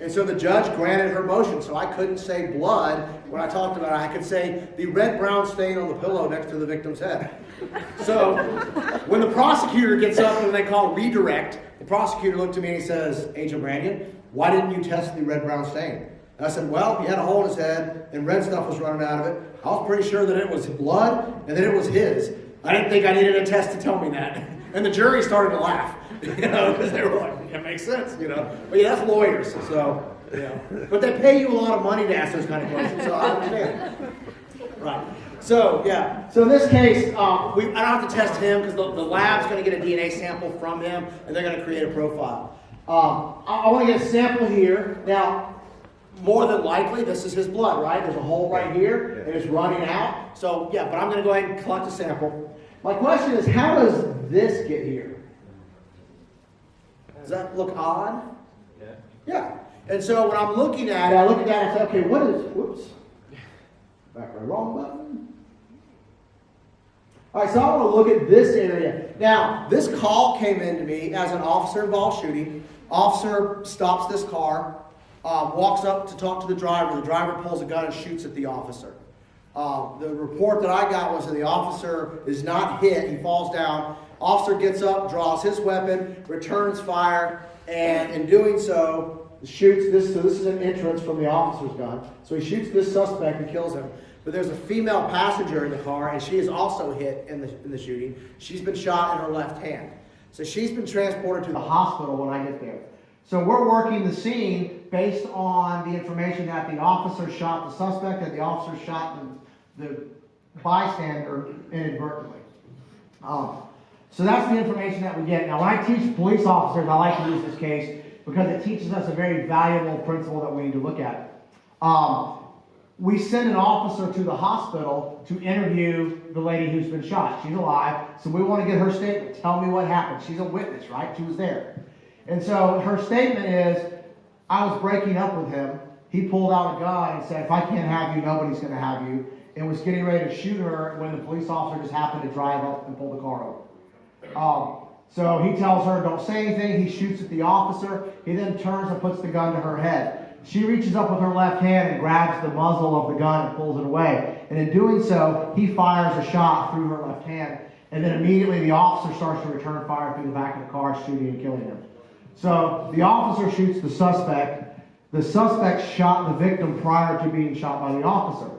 And so the judge granted her motion, so I couldn't say blood when I talked about it. I could say the red-brown stain on the pillow next to the victim's head. So when the prosecutor gets up and they call redirect, the prosecutor looked at me and he says, Agent Brandian, why didn't you test the red-brown stain? And I said, well, he had a hole in his head and red stuff was running out of it. I was pretty sure that it was blood and that it was his. I didn't think I needed a test to tell me that. And the jury started to laugh, you know, because they were like, it makes sense, you know. But yeah, that's lawyers, so, yeah. But they pay you a lot of money to ask those kind of questions, so I understand. Right. So, yeah. So in this case, um, we, I don't have to test him because the, the lab's going to get a DNA sample from him and they're going to create a profile. Um, I, I want to get a sample here. Now, more than likely, this is his blood, right? There's a hole right here and it's running out. So, yeah, but I'm going to go ahead and collect a sample. My question is, how does this get here? Does that look odd? Yeah. Yeah. And so when I'm looking at it, I look at that and say, okay, what is, whoops. Back right, wrong button. All right, so I want to look at this area. Now, this call came in to me as an officer involved shooting. Officer stops this car, uh, walks up to talk to the driver. The driver pulls a gun and shoots at the officer. Uh, the report that I got was that the officer is not hit. He falls down. Officer gets up, draws his weapon, returns fire, and in doing so, shoots this. So this is an entrance from the officer's gun. So he shoots this suspect and kills him. But there's a female passenger in the car, and she is also hit in the, in the shooting. She's been shot in her left hand. So she's been transported to the hospital when I get there. So we're working the scene based on the information that the officer shot the suspect, and the officer shot the, the bystander inadvertently. Um, so that's the information that we get. Now, when I teach police officers, I like to use this case because it teaches us a very valuable principle that we need to look at. Um, we send an officer to the hospital to interview the lady who's been shot. She's alive, so we want to get her statement. Tell me what happened. She's a witness, right? She was there. And so her statement is, I was breaking up with him. He pulled out a gun and said, if I can't have you, nobody's going to have you. And was getting ready to shoot her when the police officer just happened to drive up and pull the car over. Um, so he tells her, don't say anything. He shoots at the officer. He then turns and puts the gun to her head. She reaches up with her left hand and grabs the muzzle of the gun and pulls it away. And in doing so, he fires a shot through her left hand. And then immediately the officer starts to return fire through the back of the car, shooting and killing him. So the officer shoots the suspect. The suspect shot the victim prior to being shot by the officer.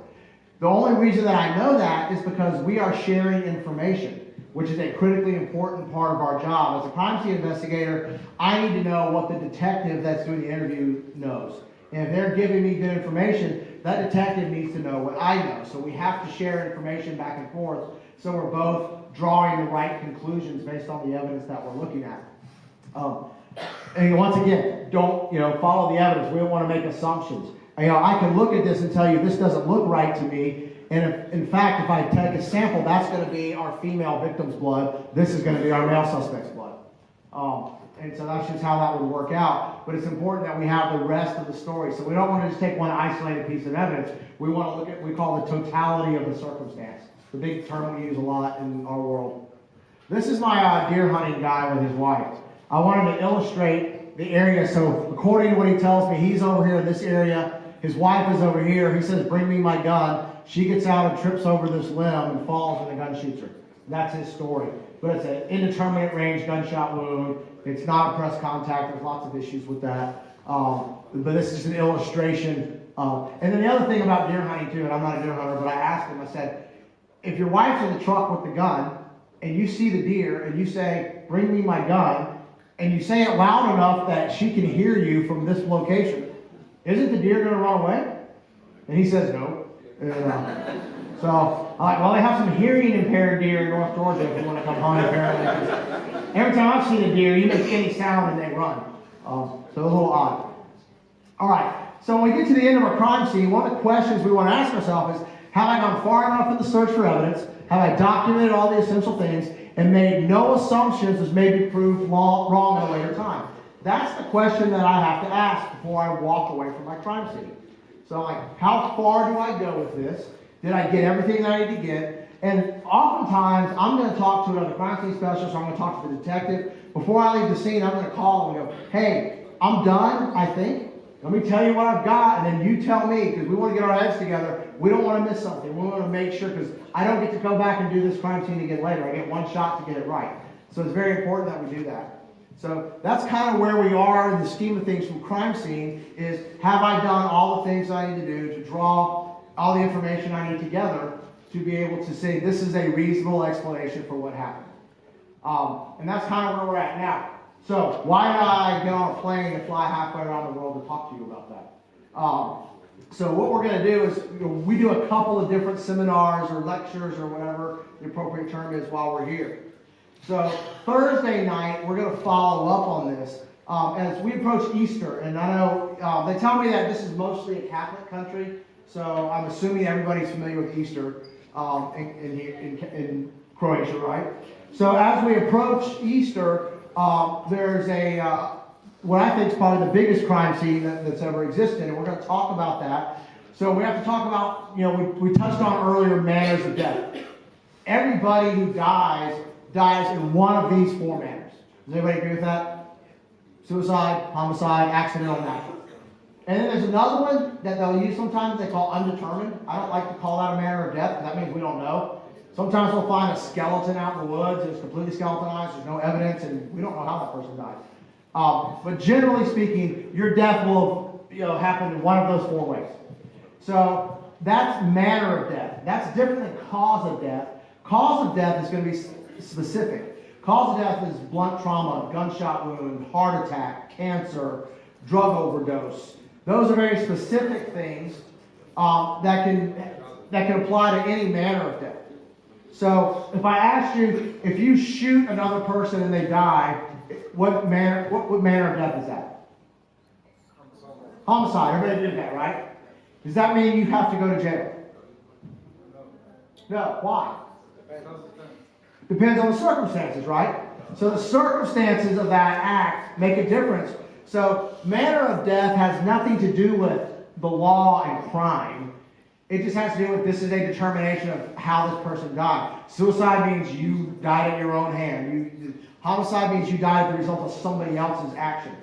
The only reason that I know that is because we are sharing information, which is a critically important part of our job. As a crime scene investigator, I need to know what the detective that's doing the interview knows. And if they're giving me good information, that detective needs to know what I know. So we have to share information back and forth so we're both drawing the right conclusions based on the evidence that we're looking at. Um, and once again, don't, you know, follow the evidence. We don't want to make assumptions. You know, I can look at this and tell you this doesn't look right to me. And if, in fact, if I take a sample, that's going to be our female victim's blood. This is going to be our male suspect's blood. Um, and so that's just how that would work out. But it's important that we have the rest of the story. So we don't want to just take one isolated piece of evidence. We want to look at, we call the totality of the circumstance. The big term we use a lot in our world. This is my uh, deer hunting guy with his wife. I wanted to illustrate the area. So according to what he tells me, he's over here in this area. His wife is over here. He says, bring me my gun. She gets out and trips over this limb and falls and the gun shoots her. That's his story. But it's an indeterminate range gunshot wound. It's not a press contact. There's lots of issues with that. Um, but this is an illustration. And then the other thing about deer hunting too, and I'm not a deer hunter, but I asked him, I said, if your wife's in the truck with the gun and you see the deer and you say, bring me my gun, and you say it loud enough that she can hear you from this location, isn't the deer going to run away? And he says, no. Uh, so like, well, they have some hearing impaired deer in North Georgia if you want to come hunt, apparently. Every time I've seen a deer, you make any sound and they run. Um, so a little odd. All right. So when we get to the end of our crime scene, one of the questions we want to ask ourselves is, have I gone far enough in the search for evidence? Have I documented all the essential things and made no assumptions as may be proved wrong at a later time? That's the question that I have to ask before I walk away from my crime scene. So like, how far do I go with this? Did I get everything that I need to get? And oftentimes, I'm going to talk to another crime scene specialist, I'm going to talk to the detective. Before I leave the scene, I'm going to call and go, hey, I'm done, I think. Let me tell you what I've got, and then you tell me, because we want to get our heads together. We don't want to miss something. We want to make sure, because I don't get to go back and do this crime scene again later. I get one shot to get it right. So it's very important that we do that. So that's kind of where we are in the scheme of things from crime scene is have I done all the things I need to do to draw all the information I need together to be able to say this is a reasonable explanation for what happened. Um, and that's kind of where we're at now. So why did I get on a plane and fly halfway around the world to talk to you about that? Um, so what we're going to do is you know, we do a couple of different seminars or lectures or whatever the appropriate term is while we're here. So Thursday night we're going to follow up on this um, as we approach Easter, and I know uh, they tell me that this is mostly a Catholic country, so I'm assuming everybody's familiar with Easter um, in, in, in, in Croatia, right? So as we approach Easter, um, there's a uh, what I think is probably the biggest crime scene that, that's ever existed, and we're going to talk about that. So we have to talk about, you know, we, we touched on earlier manners of death. Everybody who dies dies in one of these four manners. Does anybody agree with that? Suicide, homicide, accidental, natural. And then there's another one that they'll use sometimes they call undetermined. I don't like to call that a manner of death that means we don't know. Sometimes we'll find a skeleton out in the woods it's completely skeletonized, there's no evidence, and we don't know how that person died. Um, but generally speaking, your death will you know, happen in one of those four ways. So that's manner of death. That's different than cause of death. Cause of death is going to be specific. Cause of death is blunt trauma, gunshot wound, heart attack, cancer, drug overdose. Those are very specific things um, that can that can apply to any manner of death. So if I asked you, if you shoot another person and they die, what manner, what, what manner of death is that? Homicide, everybody did that, right? Does that mean you have to go to jail? No, why? Depends on the circumstances, right? So the circumstances of that act make a difference. So manner of death has nothing to do with the law and crime. It just has to do with this is a determination of how this person died. Suicide means you died at your own hand. You, homicide means you died as a result of somebody else's actions.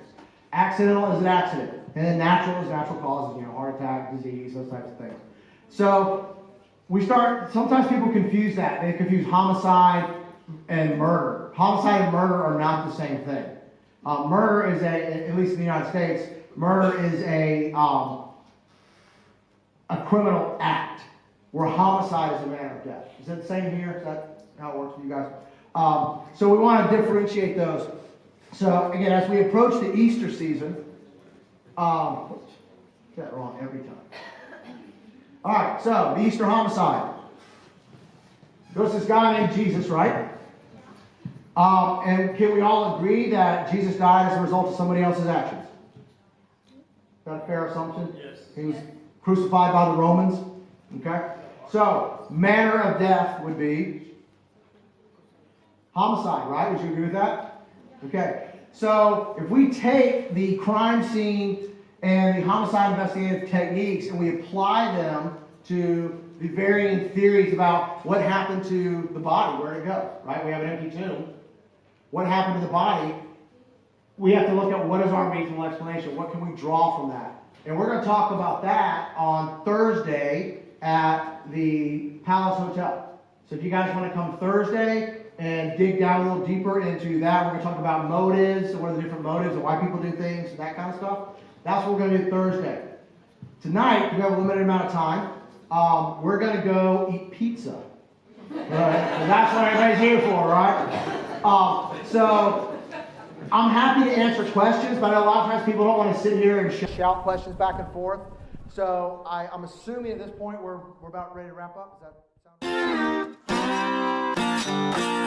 Accidental is an accident, and then natural is natural causes, you know, heart attack, disease, those types of things. So we start. Sometimes people confuse that. They confuse homicide and murder. Homicide and murder are not the same thing. Uh, murder is a, at least in the United States, murder is a um, a criminal act, where homicide is a manner of death. Is that the same here? Is that how it works for you guys? Um, so we want to differentiate those. So again, as we approach the Easter season, um, get that wrong every time. All right, so the Easter homicide. There's this guy named Jesus, right? Um, and can we all agree that Jesus died as a result of somebody else's actions? Is that a fair assumption? Yes. He was crucified by the Romans. Okay? So, manner of death would be homicide, right? Would you agree with that? Okay. So, if we take the crime scene and the homicide investigative techniques and we apply them to the varying theories about what happened to the body, where it go, right? We have an empty tomb. What happened to the body? We have to look at what is our reasonable explanation. What can we draw from that? And we're going to talk about that on Thursday at the Palace Hotel. So if you guys want to come Thursday and dig down a little deeper into that, we're going to talk about motives, and what are the different motives and why people do things, and that kind of stuff. That's what we're going to do Thursday. Tonight, we have a limited amount of time. Um, we're going to go eat pizza. Right? That's what everybody's here for, right? Um, so I'm happy to answer questions, but a lot of times people don't want to sit here and shout questions back and forth. So I, I'm assuming at this point we're, we're about ready to wrap up. Does that sound